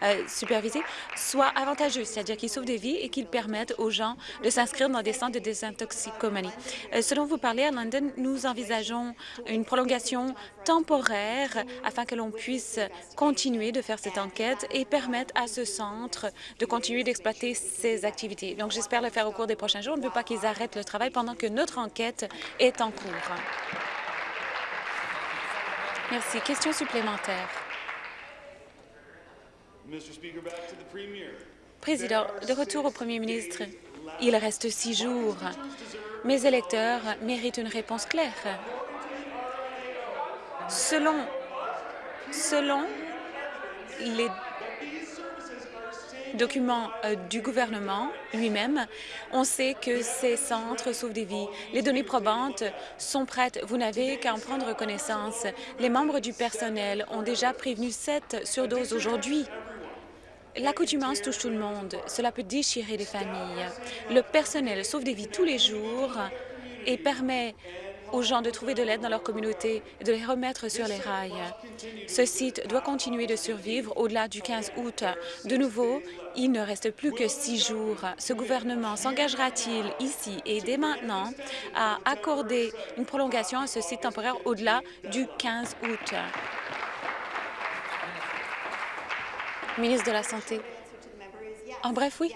S3: euh, supervisés soient avantageux, c'est-à-dire qu'ils sauvent des vies et qu'ils permettent aux gens de s'inscrire dans des centres de désintoxicomanie. Euh, selon vous parlez à London, nous envisageons une prolongation temporaire afin que l'on puisse continuer de faire cette enquête et permettre à ce centre de continuer d'exploiter ses activités. Donc, j'espère le faire au cours des prochains jours. On ne veut pas qu'ils arrêtent le travail pendant que notre enquête est en cours. Merci. Question supplémentaire. Président, de retour au premier ministre. Il reste six jours. Mes électeurs méritent une réponse claire. Selon Selon les documents euh, du gouvernement lui-même, on sait que ces centres sauvent des vies. Les données probantes sont prêtes. Vous n'avez qu'à en prendre connaissance. Les membres du personnel ont déjà prévenu sept surdoses aujourd'hui. L'accoutumance touche tout le monde. Cela peut déchirer les familles. Le personnel sauve des vies tous les jours et permet aux gens de trouver de l'aide dans leur communauté et de les remettre sur les rails. Ce site doit continuer de survivre au-delà du 15 août. De nouveau, il ne reste plus que six jours. Ce gouvernement s'engagera-t-il ici et dès maintenant à accorder une prolongation à ce site temporaire au-delà du 15 août? Ministre de la Santé. En bref, oui.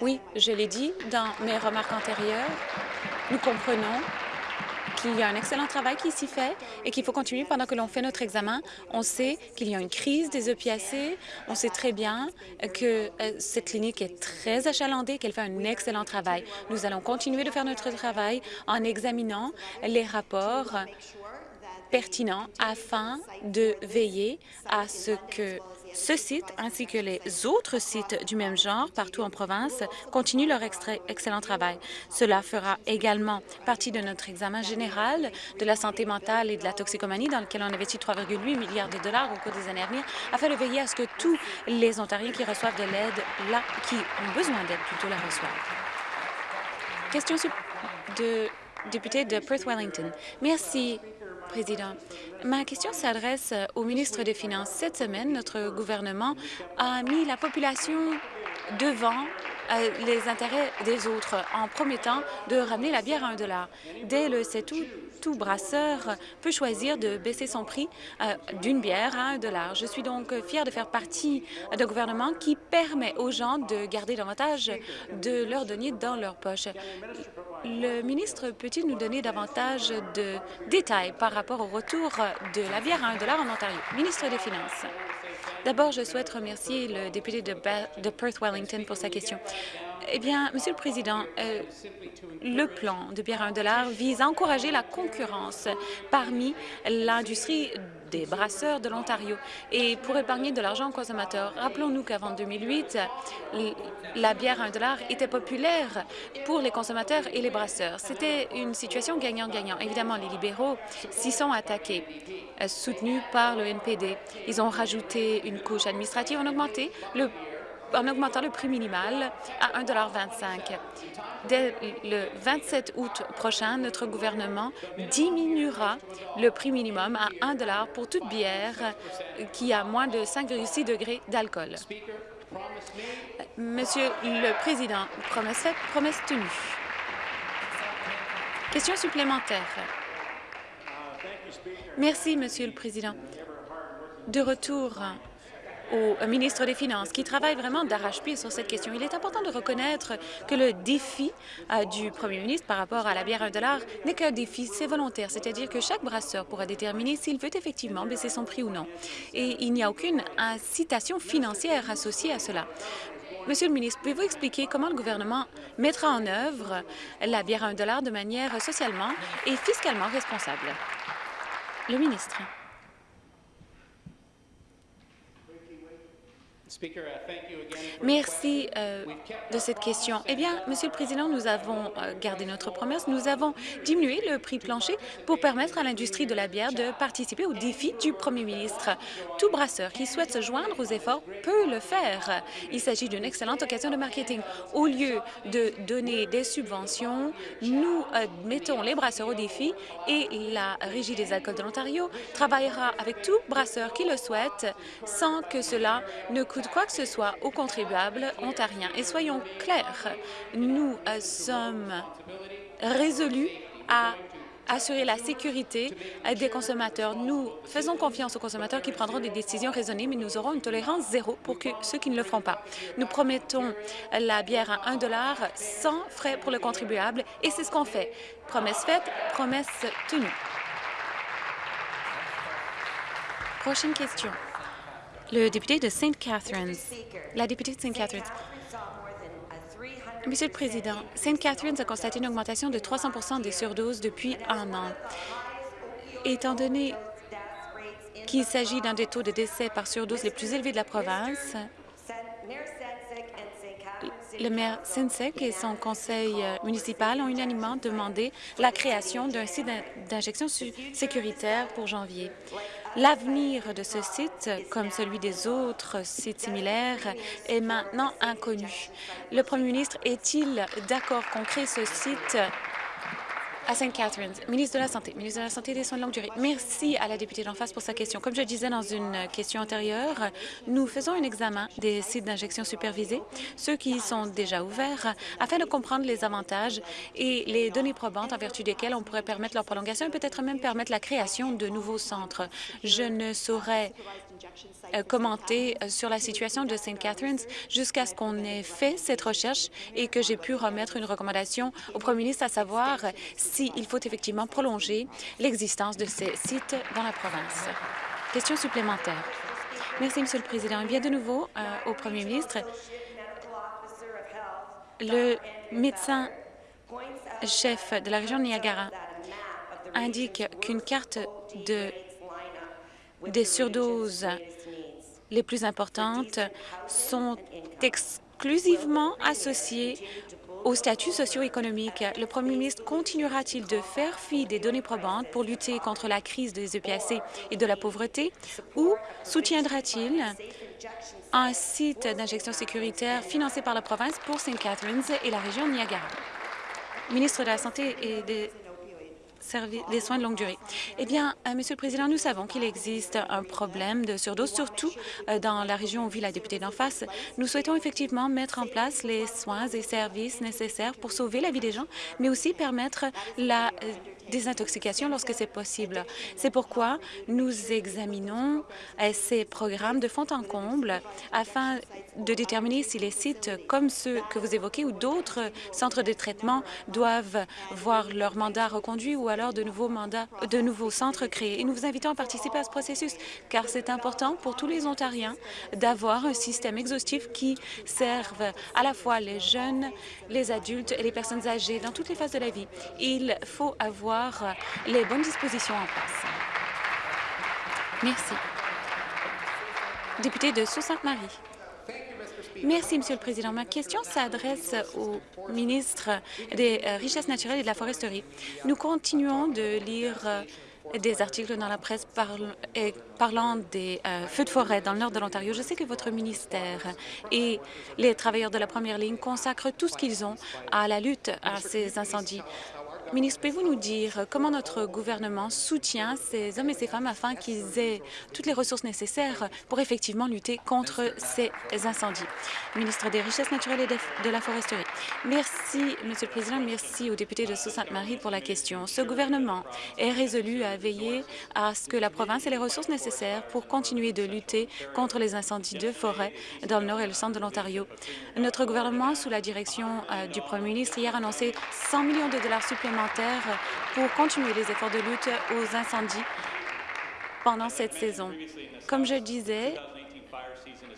S3: Oui, je l'ai dit dans mes remarques antérieures. Nous comprenons qu'il y a un excellent travail qui s'y fait et qu'il faut continuer pendant que l'on fait notre examen. On sait qu'il y a une crise des opiacés. On sait très bien que euh, cette clinique est très achalandée, qu'elle fait un excellent travail. Nous allons continuer de faire notre travail en examinant les rapports pertinents afin de veiller à ce que ce site, ainsi que les autres sites du même genre partout en province, continuent leur excellent travail. Cela fera également partie de notre examen général de la santé mentale et de la toxicomanie, dans lequel on investit 3,8 milliards de dollars au cours des années à venir, afin de veiller à ce que tous les Ontariens qui reçoivent de l'aide, là, qui ont besoin d'aide, plutôt la reçoivent. Question de député de Perth-Wellington. Merci, Ma question s'adresse au ministre des Finances. Cette semaine, notre gouvernement a mis la population devant euh, les intérêts des autres en promettant de ramener la bière à un dollar. Dès le 7 août, tout brasseur peut choisir de baisser son prix euh, d'une bière à un dollar. Je suis donc fière de faire partie d'un gouvernement qui permet aux gens de garder davantage de leurs deniers dans leur poche. Le ministre peut-il nous donner davantage de détails par rapport au retour de la bière à un dollar en Ontario? Ministre des Finances. D'abord, je souhaite remercier le député de, Perth-Wellington pour sa question. Eh bien, Monsieur le Président, euh, le plan de bière à un dollar vise à encourager la concurrence parmi l'industrie des brasseurs de l'Ontario et pour épargner de l'argent aux consommateurs. Rappelons-nous qu'avant 2008, la bière à un dollar était populaire pour les consommateurs et les brasseurs. C'était une situation gagnant-gagnant. Évidemment, les libéraux s'y sont attaqués, euh, soutenus par le NPD. Ils ont rajouté une couche administrative, ont augmenté le en augmentant le prix minimal à 1,25 Dès le 27 août prochain, notre gouvernement diminuera le prix minimum à 1 pour toute bière qui a moins de 5,6 degrés d'alcool. Monsieur le Président, promesse faite, promesse tenue. Question supplémentaire. Merci, Monsieur le Président. De retour au ministre des Finances, qui travaille vraiment d'arrache-pied sur cette question. Il est important de reconnaître que le défi euh, du premier ministre par rapport à la bière à 1 n'est qu'un défi, c'est volontaire, c'est-à-dire que chaque brasseur pourra déterminer s'il veut effectivement baisser son prix ou non. Et il n'y a aucune incitation financière associée à cela. Monsieur le ministre, pouvez-vous expliquer comment le gouvernement mettra en œuvre la bière à 1 de manière socialement et fiscalement responsable? Le ministre. Merci euh, de cette question. Eh bien, Monsieur le Président, nous avons euh, gardé notre promesse. Nous avons diminué le prix plancher pour permettre à l'industrie de la bière de participer au défi du Premier ministre. Tout brasseur qui souhaite se joindre aux efforts peut le faire. Il s'agit d'une excellente occasion de marketing. Au lieu de donner des subventions, nous euh, mettons les brasseurs au défi et la Régie des alcools de l'Ontario travaillera avec tout brasseur qui le souhaite sans que cela ne coûte quoi que ce soit aux contribuables ontariens. Et soyons clairs, nous euh, sommes résolus à assurer la sécurité euh, des consommateurs. Nous faisons confiance aux consommateurs qui prendront des décisions raisonnées, mais nous aurons une tolérance zéro pour que ceux qui ne le feront pas. Nous promettons la bière à 1 sans frais pour le contribuable, et c'est ce qu'on fait. Promesse faite, promesse tenue. Prochaine question. Le député de St. Catharines. La députée de St. Catharines. Monsieur le Président, St. Catharines a constaté une augmentation de 300 des surdoses depuis un an. Étant donné qu'il s'agit d'un des taux de décès par surdose les plus élevés de la province, le maire Sinsek et son conseil municipal ont unanimement demandé la création d'un site d'injection sécuritaire pour janvier. L'avenir de ce site, comme celui des autres sites similaires, est maintenant inconnu. Le premier ministre est-il d'accord qu'on crée ce site à St. Catharines, ministre de la Santé, ministre de la Santé et des soins de longue durée. Merci à la députée d'en face pour sa question. Comme je disais dans une question antérieure, nous faisons un examen des sites d'injection supervisés, ceux qui sont déjà ouverts, afin de comprendre les avantages et les données probantes en vertu desquelles on pourrait permettre leur prolongation et peut-être même permettre la création de nouveaux centres. Je ne saurais commenter euh, sur la situation de St. Catharines jusqu'à ce qu'on ait fait cette recherche et que j'ai pu remettre une recommandation au premier ministre à savoir s'il faut effectivement prolonger l'existence de ces sites dans la province. Question supplémentaire. Merci, Monsieur le Président. Et bien de nouveau euh, au premier ministre. Le médecin chef de la région de Niagara indique qu'une carte de, des surdoses les plus importantes sont exclusivement associées au statut socio-économique. Le premier ministre continuera-t-il de faire fi des données probantes pour lutter contre la crise des EPAC et de la pauvreté ou soutiendra-t-il un site d'injection sécuritaire financé par la province pour St. Catharines et la région Niagara? Ministre de la Santé et des des soins de longue durée. Eh bien, euh, Monsieur le Président, nous savons qu'il existe un problème de surdose, surtout euh, dans la région où vit la députée d'en face. Nous souhaitons effectivement mettre en place les soins et services nécessaires pour sauver la vie des gens, mais aussi permettre la euh, désintoxication lorsque c'est possible. C'est pourquoi nous examinons ces programmes de fond en comble afin de déterminer si les sites comme ceux que vous évoquez ou d'autres centres de traitement doivent voir leur mandat reconduit ou alors de nouveaux mandats, de nouveaux centres créés. Et nous vous invitons à participer à ce processus, car c'est important pour tous les Ontariens d'avoir un système exhaustif qui serve à la fois les jeunes, les adultes et les personnes âgées dans toutes les phases de la vie. Il faut avoir les bonnes dispositions en place. Merci. Député de Sault-Sainte-Marie. Merci, Monsieur le Président. Ma question s'adresse au ministre des euh, Richesses naturelles et de la foresterie. Nous continuons de lire euh, des articles dans la presse parlant des euh, feux de forêt dans le nord de l'Ontario. Je sais que votre ministère et les travailleurs de la première ligne consacrent tout ce qu'ils ont à la lutte à ces incendies. Ministre, pouvez-vous nous dire comment notre gouvernement soutient ces hommes et ces femmes afin qu'ils aient toutes les ressources nécessaires pour effectivement lutter contre ces incendies? Ministre des Richesses naturelles et de la Foresterie. Merci, Monsieur le Président. Merci aux députés de Sault-Sainte-Marie pour la question. Ce gouvernement est résolu à veiller à ce que la province ait les ressources nécessaires pour continuer de lutter contre les incendies de forêt dans le nord et le centre de l'Ontario. Notre gouvernement, sous la direction euh, du premier ministre, hier a annoncé 100 millions de dollars supplémentaires pour continuer les efforts de lutte aux incendies pendant cette saison. Comme je disais,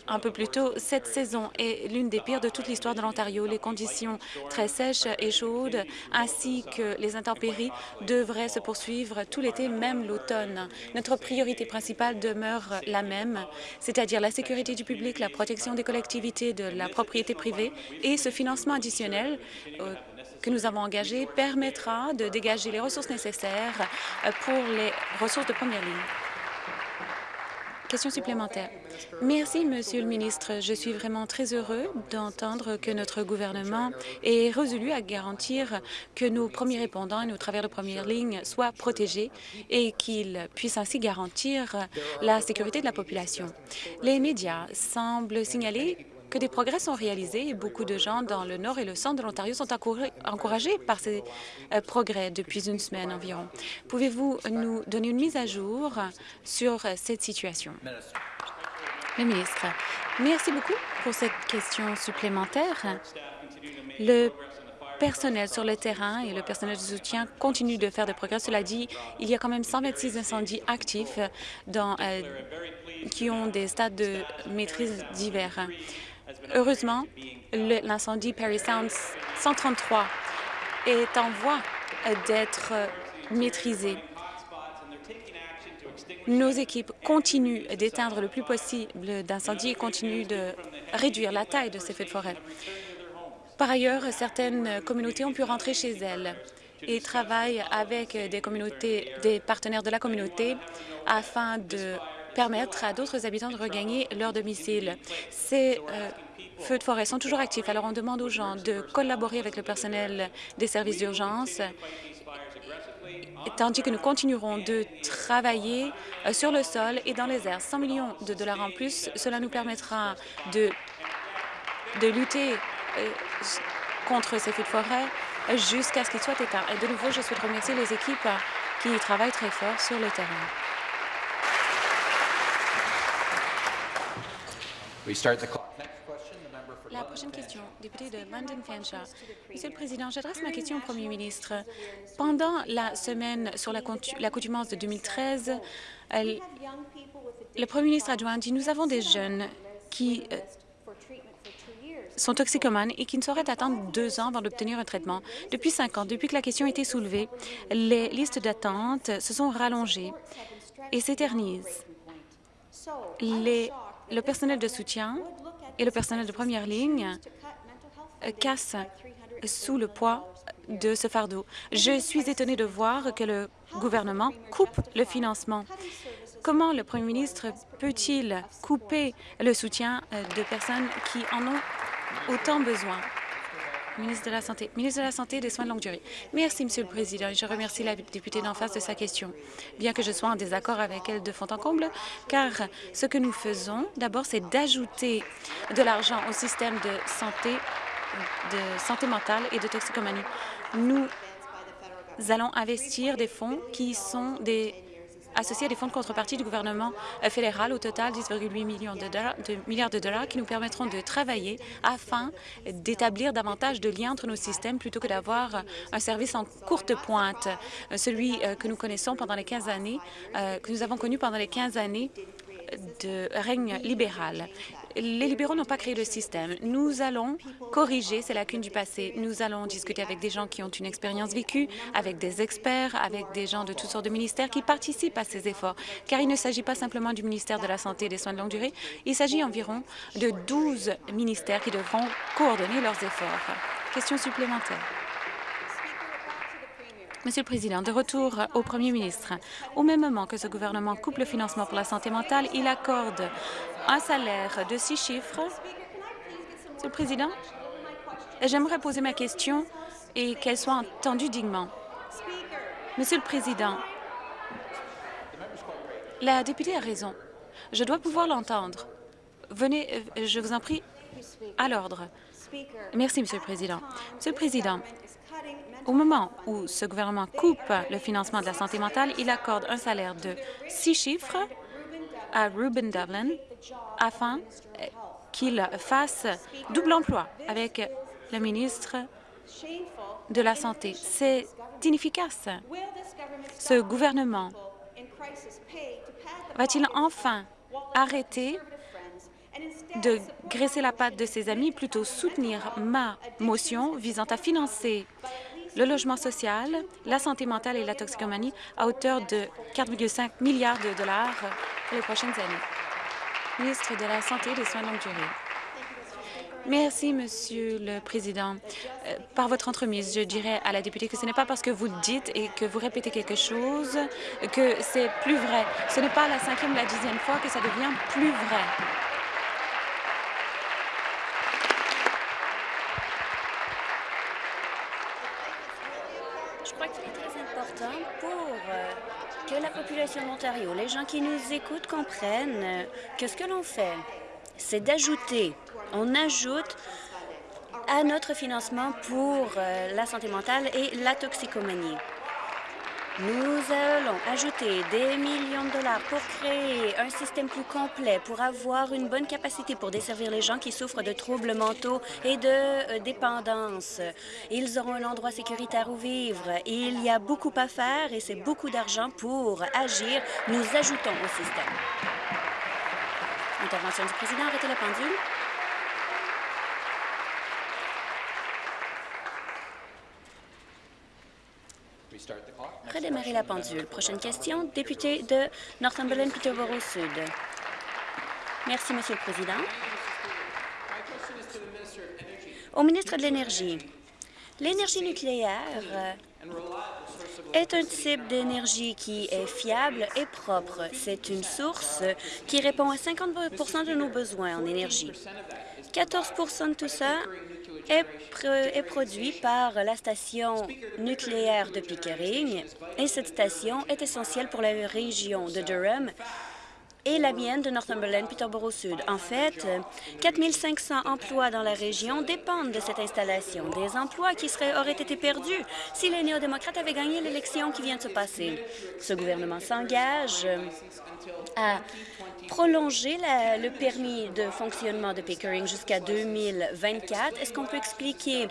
S3: un peu plus tôt, cette saison est l'une des pires de toute l'histoire de l'Ontario. Les conditions très sèches et chaudes, ainsi que les intempéries, devraient se poursuivre tout l'été, même l'automne. Notre priorité principale demeure la même, c'est-à-dire la sécurité du public, la protection des collectivités, de la propriété privée et ce financement additionnel euh, que nous avons engagé permettra de dégager les ressources nécessaires euh, pour les ressources de première ligne. Question supplémentaire. Merci, Monsieur le ministre. Je suis vraiment très heureux d'entendre que notre gouvernement est résolu à garantir que nos premiers répondants et nos travailleurs de première ligne soient protégés et qu'ils puissent ainsi garantir la sécurité de la population. Les médias semblent signaler que des progrès sont réalisés et beaucoup de gens dans le nord et le centre de l'Ontario sont encouragés par ces euh, progrès depuis une semaine environ. Pouvez-vous nous donner une mise à jour sur euh, cette situation? Le ministre, merci beaucoup pour cette question supplémentaire. Le personnel sur le terrain et le personnel de soutien continuent de faire des progrès. Cela dit, il y a quand même 126 incendies actifs euh, qui ont des stades de maîtrise divers. Heureusement, l'incendie Perry Sound 133 est en voie d'être maîtrisé. Nos équipes continuent d'éteindre le plus possible d'incendies et continuent de réduire la taille de ces feux de forêt. Par ailleurs, certaines communautés ont pu rentrer chez elles et travaillent avec des partenaires de la communauté afin de permettre à d'autres habitants de regagner leur domicile. Euh, feux de forêt sont toujours actifs, alors on demande aux gens de collaborer avec le personnel des services d'urgence tandis que nous continuerons de travailler euh, sur le sol et dans les airs. 100 millions de dollars en plus, cela nous permettra de, de lutter euh, contre ces feux de forêt jusqu'à ce qu'ils soient éteints. Et de nouveau, je souhaite remercier les équipes qui travaillent très fort sur le terrain. La prochaine question, député de London Fanshawe. Monsieur le Président, j'adresse ma question au Premier ministre. Pendant la semaine sur l'accoutumance de 2013, le Premier ministre adjoint dit « Nous avons des jeunes qui euh, sont toxicomanes et qui ne sauraient attendre deux ans avant d'obtenir un traitement. Depuis cinq ans, depuis que la question a été soulevée, les listes d'attente se sont rallongées et s'éternisent. Le personnel de soutien et le personnel de première ligne cassent sous le poids de ce fardeau. Je suis étonnée de voir que le gouvernement coupe le financement. Comment le premier ministre peut-il couper le soutien de personnes qui en ont autant besoin? Ministre de la Santé. Ministre de la Santé et des Soins de longue durée. Merci, Monsieur le Président, je remercie la députée d'en face de sa question, bien que je sois en désaccord avec elle de fond en comble, car ce que nous faisons, d'abord, c'est d'ajouter de l'argent au système de santé, de santé mentale et de toxicomanie. Nous allons investir des fonds qui sont des associés à des fonds de contrepartie du gouvernement euh, fédéral, au total 10,8 millions de, milliards de dollars qui nous permettront de travailler afin d'établir davantage de liens entre nos systèmes plutôt que d'avoir un service en courte pointe, euh, celui euh, que nous connaissons pendant les 15 années, que nous avons connu pendant les 15 années de règne libéral. Les libéraux n'ont pas créé le système. Nous allons corriger ces lacunes du passé. Nous allons discuter avec des gens qui ont une expérience vécue, avec des experts, avec des gens de toutes sortes de ministères qui participent à ces efforts, car il ne s'agit pas simplement du ministère de la Santé et des Soins de longue durée, il s'agit environ de 12 ministères qui devront coordonner leurs efforts. Question supplémentaire. Monsieur le Président, de retour au Premier ministre. Au même moment que ce gouvernement coupe le financement pour la santé mentale, il accorde un salaire de six chiffres. Monsieur le Président, j'aimerais poser ma question et qu'elle soit entendue dignement. Monsieur le Président, la députée a raison. Je dois pouvoir l'entendre. Venez, euh, je vous en prie, à l'ordre. Merci, Monsieur le Président. Monsieur le Président, au moment où ce gouvernement coupe le financement de la santé mentale, il accorde un salaire de six chiffres à Ruben Devlin afin qu'il fasse double emploi avec le ministre de la Santé. C'est inefficace. Ce gouvernement va-t-il enfin arrêter de graisser la patte de ses amis, plutôt soutenir ma motion visant à financer le logement social, la santé mentale et la toxicomanie à hauteur de 4,5 milliards de dollars pour les prochaines années. Ministre de la Santé et des Soins de longue durée. Merci, Monsieur le Président. Euh, par votre entremise, je dirais à la députée que ce n'est pas parce que vous dites et que vous répétez quelque chose que c'est plus vrai. Ce n'est pas la cinquième ou la dixième fois que ça devient plus vrai.
S4: Je crois qu'il est très important pour euh, les gens qui nous écoutent comprennent. Que ce que l'on fait, c'est d'ajouter. On ajoute à notre financement pour euh, la santé mentale et la toxicomanie. Nous allons ajouter des millions de dollars pour créer un système plus complet, pour avoir une bonne capacité pour desservir les gens qui souffrent de troubles mentaux et de euh, dépendance. Ils auront un endroit sécuritaire où vivre. Il y a beaucoup à faire et c'est beaucoup d'argent pour agir. Nous ajoutons au système. Intervention du président. Arrêtez la pendule. Redémarrer la pendule. Prochaine question, député de Northumberland-Peterborough-Sud. Merci, Monsieur le Président. Au ministre de l'Énergie, l'énergie nucléaire euh, est un type d'énergie qui est fiable et propre. C'est une source qui répond à 50% de nos besoins en énergie. 14% de tout ça est, produit par la station nucléaire de Pickering et cette station est essentielle pour la région de Durham et la mienne de Northumberland, Peterborough-Sud. En fait, 4 500 emplois dans la région dépendent de cette installation, des emplois qui auraient été perdus si les néo-démocrates avaient gagné l'élection qui vient de se passer. Ce gouvernement s'engage à prolonger le permis de fonctionnement de Pickering jusqu'à 2024. Est-ce qu'on peut expliquer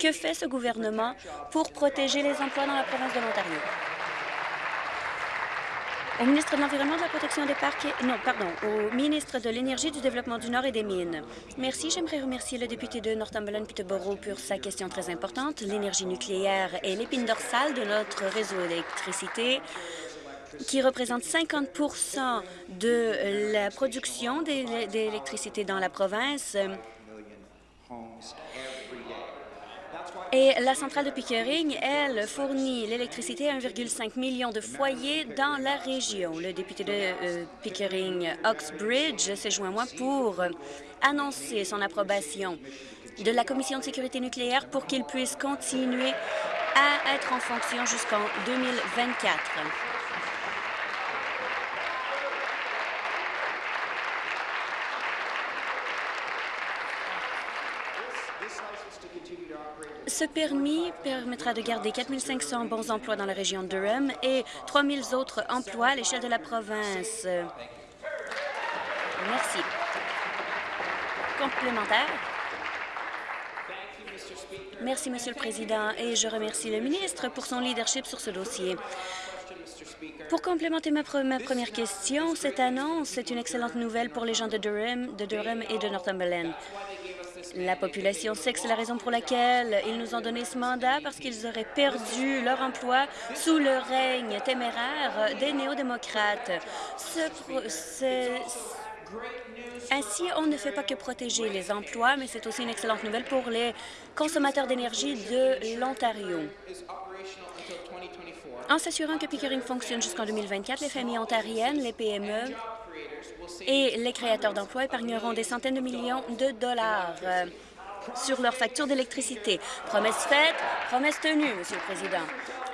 S4: que fait ce gouvernement pour protéger les emplois dans la province de l'Ontario? Au ministre de l'Environnement, de la Protection des parcs. Non, pardon, au ministre de l'Énergie, du Développement du Nord et des Mines. Merci. J'aimerais remercier le député de Northumberland-Peterborough pour sa question très importante. L'énergie nucléaire est l'épine dorsale de notre réseau d'électricité qui représente 50% de la production d'électricité dans la province. Et la centrale de Pickering, elle, fournit l'électricité à 1,5 million de foyers dans la région. Le député de euh, Pickering, Oxbridge, s'est joint à moi pour annoncer son approbation de la Commission de sécurité nucléaire pour qu'il puisse continuer à être en fonction jusqu'en 2024. Ce permis permettra de garder 4 500 bons emplois dans la région de Durham et 3 000 autres emplois à l'échelle de la province. Merci. Complémentaire. Merci, Monsieur le Président, et je remercie le ministre pour son leadership sur ce dossier. Pour complémenter ma, première question, cette annonce est une excellente nouvelle pour les gens de Durham, de Durham et de Northumberland. La population sait que c'est la raison pour laquelle ils nous ont donné ce mandat, parce qu'ils auraient perdu leur emploi sous le règne téméraire des néo-démocrates. Ainsi, on ne fait pas que protéger les emplois, mais c'est aussi une excellente nouvelle pour les consommateurs d'énergie de l'Ontario. En s'assurant que Pickering fonctionne jusqu'en 2024, les familles ontariennes, les PME et les créateurs d'emplois épargneront des centaines de millions de dollars euh, sur leur facture d'électricité. Promesse faite, promesse tenue, Monsieur le Président.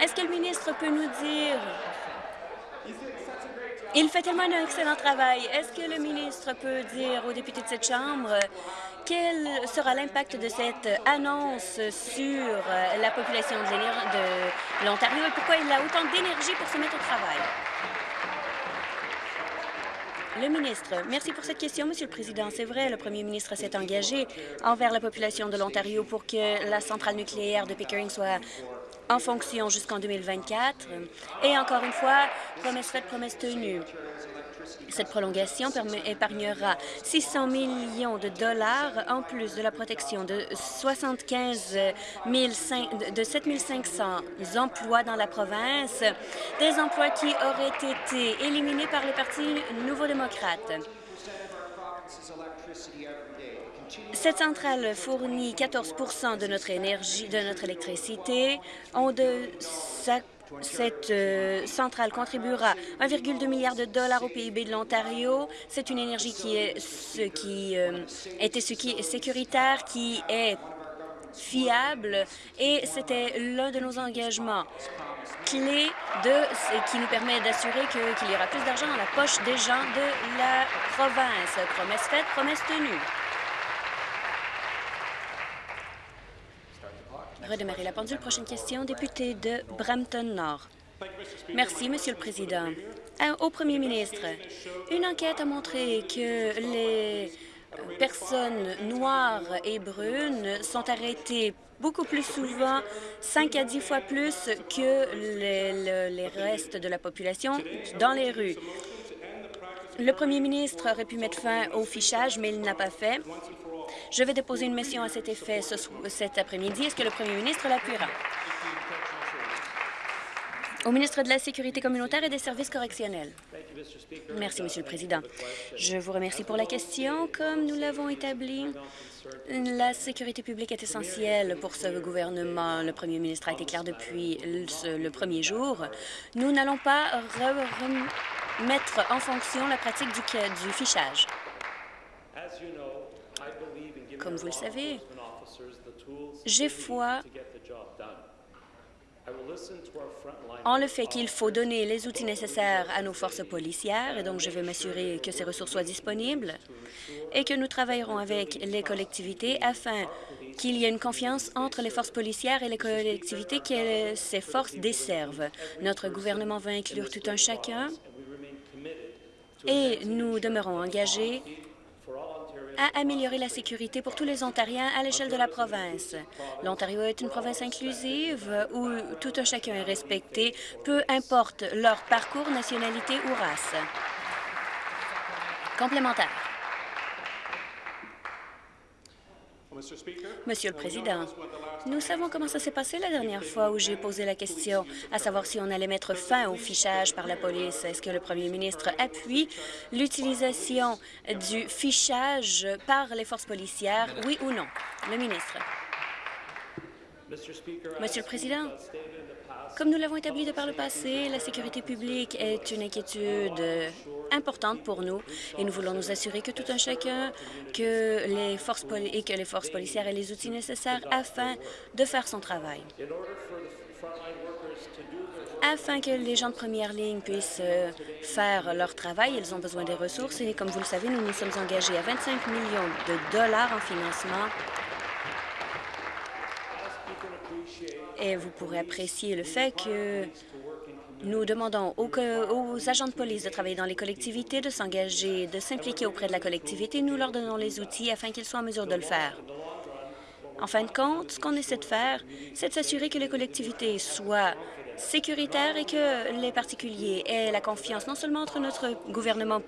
S4: Est-ce que le ministre peut nous dire... Il fait tellement un excellent travail. Est-ce que le ministre peut dire aux députés de cette Chambre quel sera l'impact de cette annonce sur la population de l'Ontario et pourquoi il a autant d'énergie pour se mettre au travail? Le ministre, merci pour cette question, Monsieur le Président. C'est vrai, le premier ministre s'est engagé envers la population de l'Ontario pour que la centrale nucléaire de Pickering soit en fonction jusqu'en 2024. Et encore une fois, promesse faite, promesse tenue. Cette prolongation épargnera 600 millions de dollars en plus de la protection de 75 de 7 500 emplois dans la province, des emplois qui auraient été éliminés par le Parti nouveau-démocrate. Cette centrale fournit 14% de notre énergie, de notre électricité. De, cette euh, centrale contribuera 1,2 milliard de dollars au PIB de l'Ontario. C'est une énergie qui est ce qui euh, était ce qui sécuritaire, qui est fiable et c'était l'un de nos engagements clés de, qui nous permet d'assurer qu'il y aura plus d'argent dans la poche des gens de la province. Promesse faite, promesse tenue. Redémarrer la pendule. Prochaine question, député de Brampton-Nord. Merci, Monsieur le Président. Euh, au Premier ministre, une enquête a montré que les personnes noires et brunes sont arrêtées beaucoup plus souvent, 5 à 10 fois plus que les, les restes de la population dans les rues. Le premier ministre aurait pu mettre fin au fichage, mais il n'a pas fait. Je vais déposer une mission à cet effet cet après-midi. Est-ce que le premier ministre l'appuiera? Au ministre de la Sécurité communautaire et des services correctionnels. Merci, Monsieur le Président. Je vous remercie pour la question. Comme nous l'avons établi, la sécurité publique est essentielle pour ce gouvernement. Le premier ministre a été clair depuis le, premier jour. Nous n'allons pas remettre en fonction la pratique du, du fichage. Comme vous le savez, j'ai foi en le fait qu'il faut donner les outils nécessaires à nos forces policières, et donc je vais m'assurer que ces ressources soient disponibles et que nous travaillerons avec les collectivités afin qu'il y ait une confiance entre les forces policières et les collectivités que ces forces desservent. Notre gouvernement va inclure tout un chacun et nous demeurons engagés à améliorer la sécurité pour tous les Ontariens à l'échelle de la province. L'Ontario est une province inclusive où tout un chacun est respecté, peu importe leur parcours, nationalité ou race. Complémentaire. Monsieur le Président, nous savons comment ça s'est passé la dernière fois où j'ai posé la question, à savoir si on allait mettre fin au fichage par la police. Est-ce que le premier ministre appuie l'utilisation du fichage par les forces policières, oui ou non? Le ministre. Monsieur le Président, comme nous l'avons établi de par le passé, la sécurité publique est une inquiétude importante pour nous et nous voulons nous assurer que tout un chacun que les forces et que les forces policières aient les outils nécessaires afin de faire son travail. Afin que les gens de première ligne puissent euh, faire leur travail, ils ont besoin des ressources et, comme vous le savez, nous nous sommes engagés à 25 millions de dollars en financement et vous pourrez apprécier le fait que nous demandons aux, agents de police de travailler dans les collectivités, de s'engager, de s'impliquer auprès de la collectivité. Nous leur donnons les outils afin qu'ils soient en mesure de le faire. En fin de compte, ce qu'on essaie de faire, c'est de s'assurer que les collectivités soient sécuritaires et que les particuliers aient la confiance non seulement entre notre gouvernement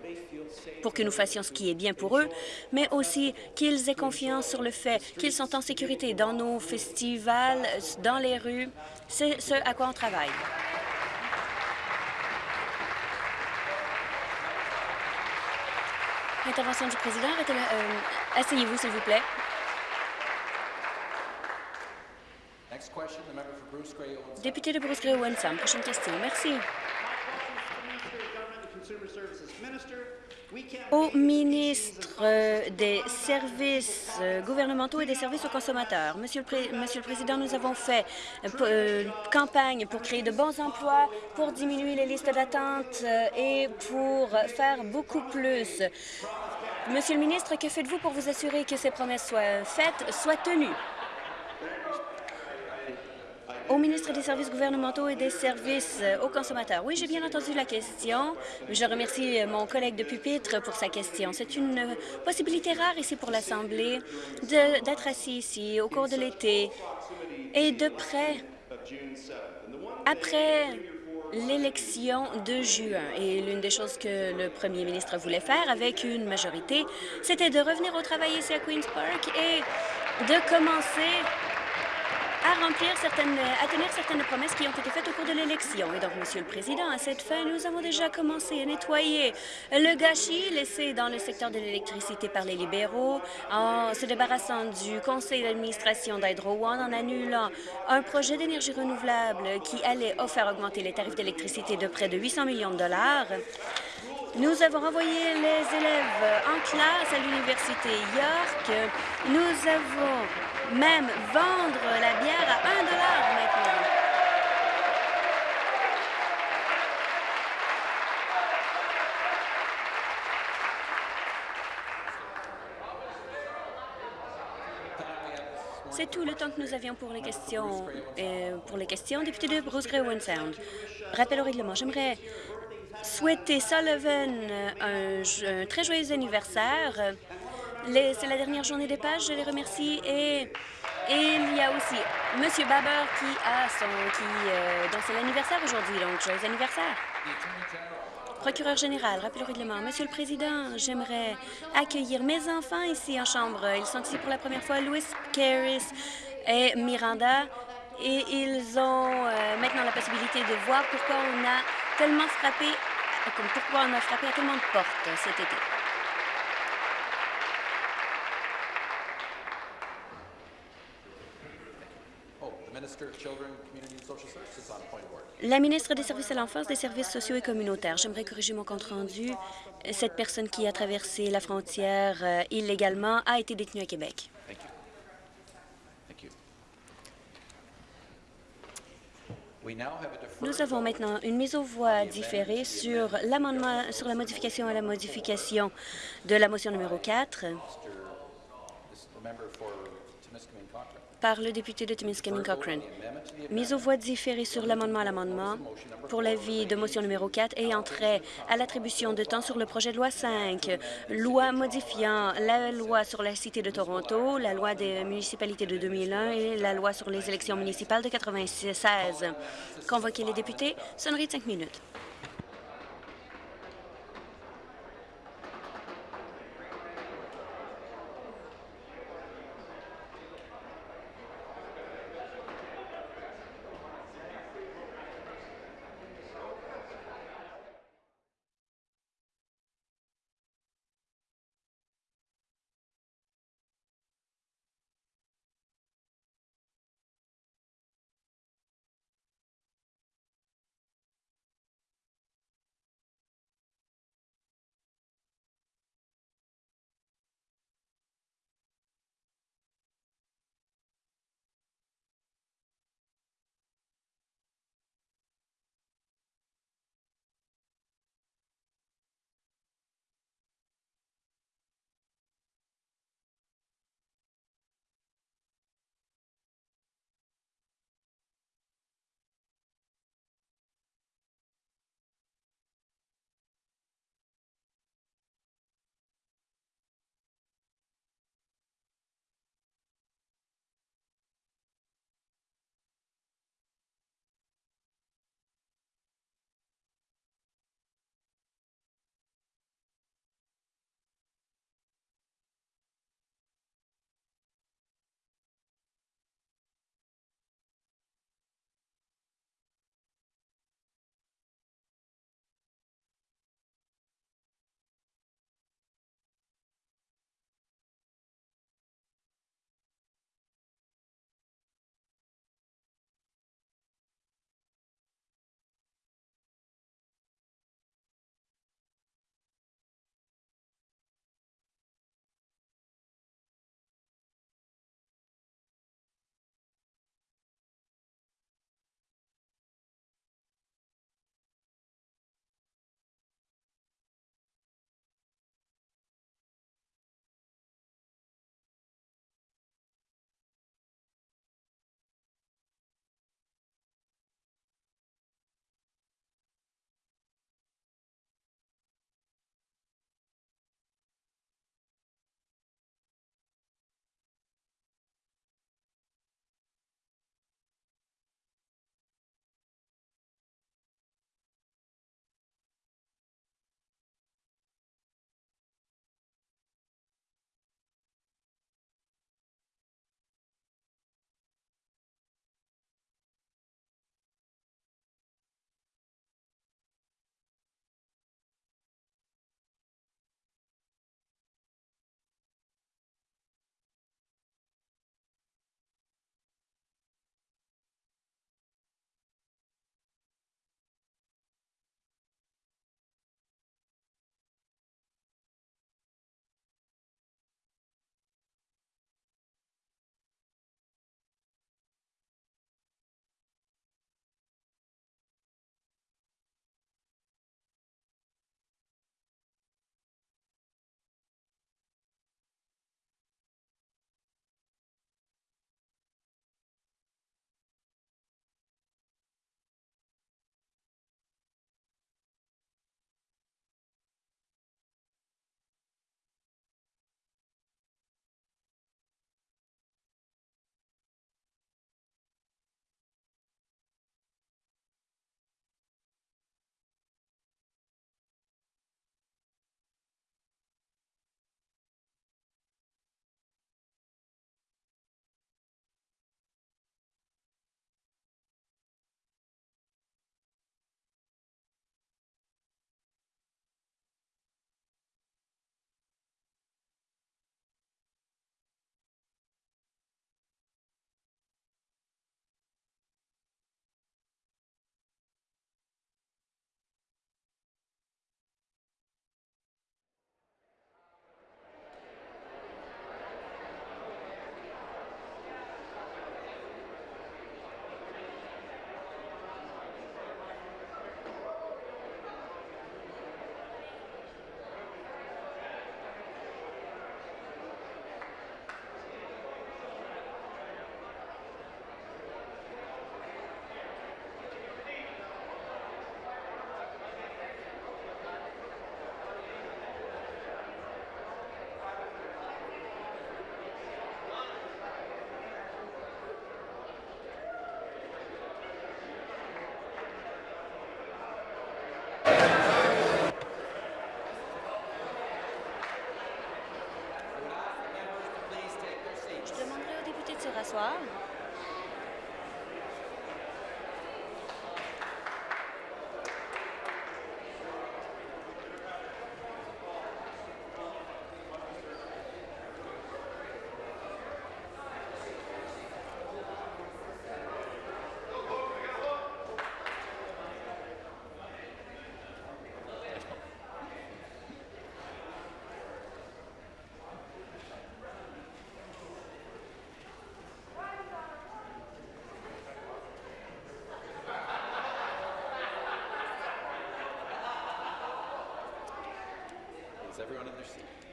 S4: pour que nous fassions ce qui est bien pour eux, mais aussi qu'ils aient confiance sur le fait qu'ils sont en sécurité dans nos festivals, dans les rues. C'est ce à quoi on travaille. Intervention du président. Euh, asseyez-vous, s'il vous plaît. Député de Bruce Gray Prochaine question. Merci. au ministre des services gouvernementaux et des services aux consommateurs. Monsieur le, Monsieur le Président, nous avons fait euh, campagne pour créer de bons emplois, pour diminuer les listes d'attente euh, et pour faire beaucoup plus. Monsieur le ministre, que faites-vous pour vous assurer que ces promesses soient faites, soient tenues? Au ministre des Services gouvernementaux et des services aux consommateurs. Oui, j'ai bien entendu la question. Je remercie euh, mon collègue de pupitre pour sa question. C'est une euh, possibilité rare ici pour l'Assemblée d'être assis ici au cours de l'été et de près après l'élection de juin. Et l'une des choses que le premier ministre voulait faire avec une majorité, c'était de revenir au travail ici à Queen's Park et de commencer à remplir certaines, à tenir certaines promesses qui ont été faites au cours de l'élection. Et donc, Monsieur le Président, à cette fin, nous avons déjà commencé à nettoyer le gâchis laissé dans le secteur de l'électricité par les libéraux en se débarrassant du conseil d'administration d'Hydro One, en annulant un projet d'énergie renouvelable qui allait faire augmenter les tarifs d'électricité de près de 800 millions de dollars. Nous avons envoyé les élèves en classe à l'Université York. Nous avons même vendre la bière à 1 maintenant. C'est tout le temps que nous avions pour les questions. Euh, pour les questions, député de Bruce Grey Sound. Rappel au règlement. J'aimerais souhaiter Sullivan un très joyeux anniversaire. C'est la dernière journée des pages, je les remercie. Et, il y a aussi M. Baber qui a son, qui, euh, c'est l'anniversaire aujourd'hui, donc joyeux anniversaire. Procureur général, rappel au règlement. Monsieur le Président, j'aimerais accueillir mes enfants ici en chambre. Ils sont ici pour la première fois, Louis Caris et Miranda, et ils ont euh, maintenant la possibilité de voir pourquoi on a tellement frappé, pourquoi on a frappé à tellement de portes cet été. La ministre des Services à l'enfance, des services sociaux et communautaires. J'aimerais corriger mon compte-rendu. Cette personne qui a traversé la frontière euh, illégalement a été détenue à Québec. Nous avons maintenant une mise aux voix différée sur l'amendement sur la modification à la modification de la motion numéro 4 par le député de Timiskaming Cochrane. Mise aux voix différée sur l'amendement à l'amendement pour l'avis de motion numéro 4 et entrée à l'attribution de temps sur le projet de loi 5, loi modifiant la loi sur la Cité de Toronto, la loi des municipalités de 2001 et la loi sur les élections municipales de 1996. Convoquer les députés, sonnerie de cinq minutes.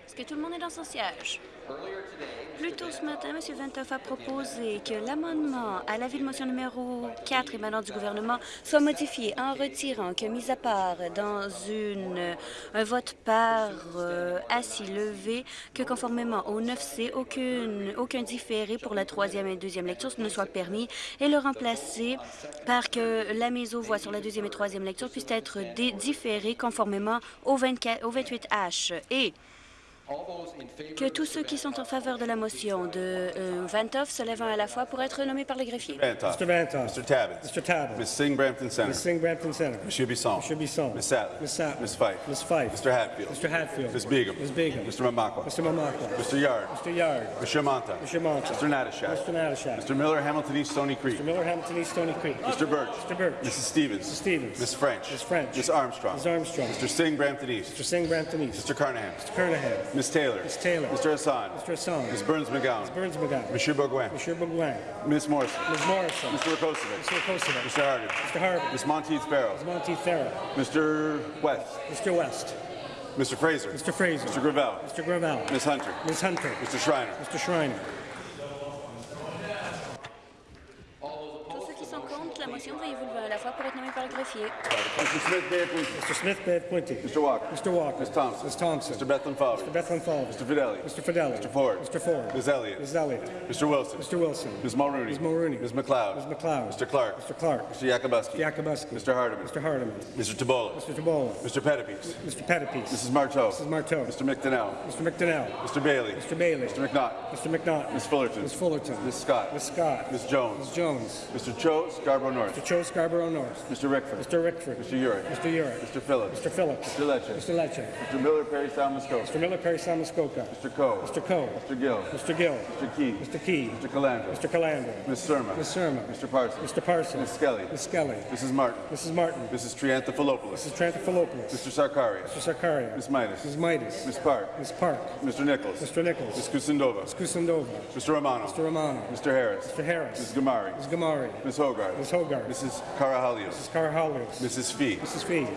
S4: Est-ce que tout le monde est dans son siège? Plus tôt ce matin, M. Ventoff a proposé que l'amendement à l'avis de motion numéro 4 émanant du gouvernement soit modifié en retirant que, mis à part dans une, un vote par euh, assis levé, que conformément au 9C, aucune, aucun différé pour la troisième et deuxième lecture ne soit permis et le remplacer par que la mise aux voix sur la deuxième et troisième lecture puisse être différée conformément au, 24, au 28H. Et que tous ceux qui sont en faveur de la motion de euh, Vantoff se lèvent à la fois pour être nommés par le greffier.
S2: Vantoff.
S5: Mr. Vantoff.
S2: Mr. Tabbett.
S5: Mr. Tabbett.
S2: Ms. Singh Brampton Center.
S5: Ms. Singh Brampton Center.
S2: Monsieur Bisson.
S5: Monsieur Bisson.
S2: Ms. Sattler.
S5: Ms. Sattler.
S2: Ms. Fife.
S5: Ms. Fife.
S2: Mr. Hatfield.
S5: Mr. Hatfield.
S2: Ms. Begum.
S5: Ms. Begum.
S2: Mr. Mamakwa.
S5: Mr. Mamakwa.
S2: Mr. Yard.
S5: Mr. Yard.
S2: Mr. Manta.
S5: Mr. Monta.
S2: Mr. Natashak.
S5: Mr. Natashak.
S2: Mr. Miller, Hamilton East Stony Creek.
S5: Mr. Miller, Hamilton East, Stony Creek.
S2: Mr. Birch.
S5: Mr. Birch.
S2: Mrs. Stevens.
S5: Mrs. Stevens.
S2: Ms. French.
S5: Ms. French.
S2: Ms. Armstrong.
S5: Ms. Armstrong.
S2: Mr. Singh Brampton East.
S5: Mr. Singh Brampton East.
S2: Mr. Carnahan.
S5: Mr. Kernahan.
S2: Ms. Taylor.
S5: Ms. Taylor.
S2: Mr. Hassan.
S5: Mr. Hassan.
S2: Ms. Burns McGowan.
S5: Ms. Burns McGowan.
S2: Monsieur Bourgoin.
S5: Monsieur Bourgoin.
S2: Ms. Morrison.
S5: Ms. Morrison.
S2: Mr. Rakosovic.
S5: Mr. Kosovo.
S2: Mr. Harden.
S5: Mr. Harvey.
S2: Ms. Monteith Farrell.
S5: Ms. Monteith Farrell.
S2: Mr. West.
S5: Mr. West.
S2: Mr. Fraser.
S5: Mr. Fraser.
S2: Mr. Gravel.
S5: Mr. Gravel.
S2: Ms. Hunter.
S5: Ms. Hunter.
S2: Mr. Schreiner.
S5: Mr. Schreiner.
S4: Veuillez vous lever à la fois pour être nommés par le greffier.
S2: Mr. Smith Bay Appointee.
S5: Mr. Smith Bed Quinty.
S2: Mr. Walker.
S5: Mr. Walker.
S2: Ms. Thompson.
S5: Ms. Thompson.
S2: Mr. Bethlehem Fowler.
S5: Mr. Bethlehem Falls.
S2: Mr. Fidelli.
S5: Mr. Fidelli.
S2: Mr. Ford.
S5: Mr. Ford.
S2: Ms. Elliott.
S5: Ms. Elliott.
S2: Mr. Wilson.
S5: Mr. Wilson.
S2: Ms. Mulrooney.
S5: Ms. Mulrooney.
S2: Ms. McLeod.
S5: Ms. McLeod.
S2: Mr. Clark.
S5: Mr. Clark.
S2: Mr. Yakubuski.
S5: Yakubuski.
S2: Mr. Hardeman.
S5: Mr. Hardeman.
S2: Mr. Tabola.
S5: Mr. Tabola.
S2: Mr. Pettipies.
S5: Mr. Pettipies.
S2: Mrs. Marteau.
S5: Mrs. Marteau.
S2: Mr. McDonnell.
S5: Mr. McDonnell.
S2: Mr. Bailey.
S5: Mr. Bailey.
S2: Mr. McNaught.
S5: Mr. McNaught.
S2: Ms. Fullerton.
S5: Ms. Fullerton.
S2: Ms. Scott.
S5: Ms. Scott.
S2: Ms. Jones.
S5: Ms. Jones.
S2: Mr. Cho Scarborough North.
S5: Mr. Cho Scarborough North.
S2: Mr. Rickford.
S5: Mr. Rickford.
S2: Mr. Urick.
S5: Mr. Urick.
S2: Mr. Phillips.
S5: Mr. Phillips.
S2: Mr. Lecce.
S5: Mr. Lecce.
S2: Mr. Miller Perry Salmascope.
S5: Mr. Miller Perry Samuskoka.
S2: Mr. Coe.
S5: Mr. Coe.
S2: Mr. Gill.
S5: Mr. Gill.
S2: Mr. Key.
S5: Mr. Key.
S2: Mr. Calandra.
S5: Mr. Calandra.
S2: Ms. Surma.
S5: Ms. Surma.
S2: Mr. Parsons.
S5: Mr. Parsons.
S2: Ms. Skelly.
S5: Ms. Skelly.
S2: Mrs. Martin.
S5: Mrs. Martin.
S2: Mrs. Trianthopoulos.
S5: Mrs. Trantophilopoulos.
S2: Mr. Sarkari.
S5: Mr. Sarkaria.
S2: Ms. Midas.
S5: Ms. Midas.
S2: Ms. Park.
S5: Ms. Park.
S2: Mr. Nichols.
S5: Mr. Nichols.
S2: Ms. Kusindova.
S5: Ms. Kusindova.
S2: Mr. Romano.
S5: Mr. Romano.
S2: Mr. Harris.
S5: Mr. Harris.
S2: Ms. Gamari.
S5: Ms. Gamari.
S2: Ms. Hogarth.
S5: Ms. Hogarth.
S2: Mrs. Carahalios.
S5: Mrs. Carahalios.
S2: Mrs. Fee.
S5: Mrs. Fee.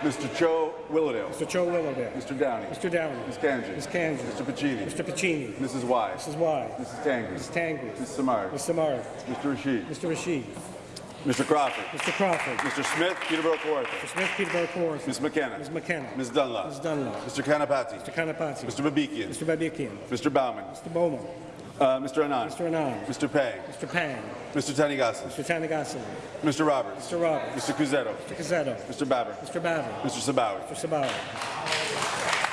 S2: Mr. Cho Willowdale.
S5: Mr. Cho Willowdale.
S2: Mr. Downey.
S5: Mr. Downey.
S2: Ms. Kanji.
S5: Ms. Kanji.
S2: Mr. Pacini.
S5: Mr. Pacini.
S2: Mrs. Y.
S5: Mrs. Y.
S2: Mrs. Tangri.
S5: Mrs. Tangri.
S2: Ms. Samard.
S5: Ms. Samard.
S2: Mr. Rashid.
S5: Mr. Rashid.
S2: Mr. Crawford.
S5: Mr. Crawford.
S2: Mr. Smith, Peterborough Kawartha.
S5: Mr. Smith, Peterborough Kawartha.
S2: Ms. McKenna.
S5: Ms. McKenna.
S2: Ms. Dunlop.
S5: Ms. Dunlop.
S2: Mr. Kanapati.
S5: Mr. Kanapati.
S2: Mr. Babikian.
S5: Mr. Babikian.
S2: Mr. Bauman.
S5: Mr. Bowman.
S2: Uh, Mr. Anand.
S5: Mr. Anand.
S2: Mr. Pang.
S5: Mr. Pang.
S2: Mr. Tanigasa.
S5: Mr. Tanagassi.
S2: Mr. Roberts.
S5: Mr. Roberts.
S2: Mr. Cusetto.
S5: Mr. Cazzetto.
S2: Mr. Babber.
S5: Mr. Babber.
S2: Mr. Sabawi.
S5: Mr. Sabawi.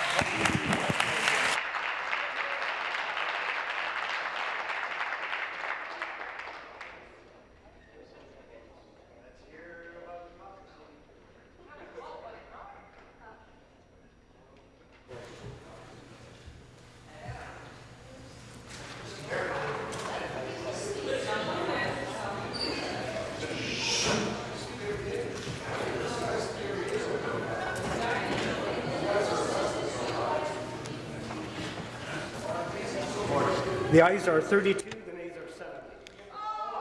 S5: The ayes are 32, the nays are 7.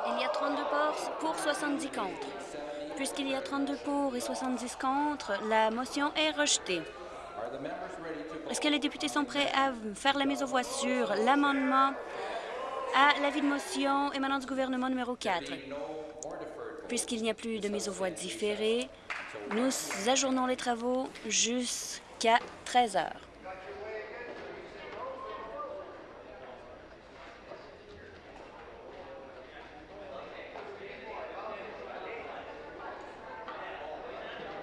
S4: Il y a 32 pour, pour 70 contre. Puisqu'il y a 32 pour et 70 contre, la motion est rejetée. Est-ce que les députés sont prêts à faire la mise aux voix sur l'amendement à l'avis de motion émanant du gouvernement numéro 4? Puisqu'il n'y a plus de mise aux voix différée, nous ajournons les travaux jusqu'à 13 heures.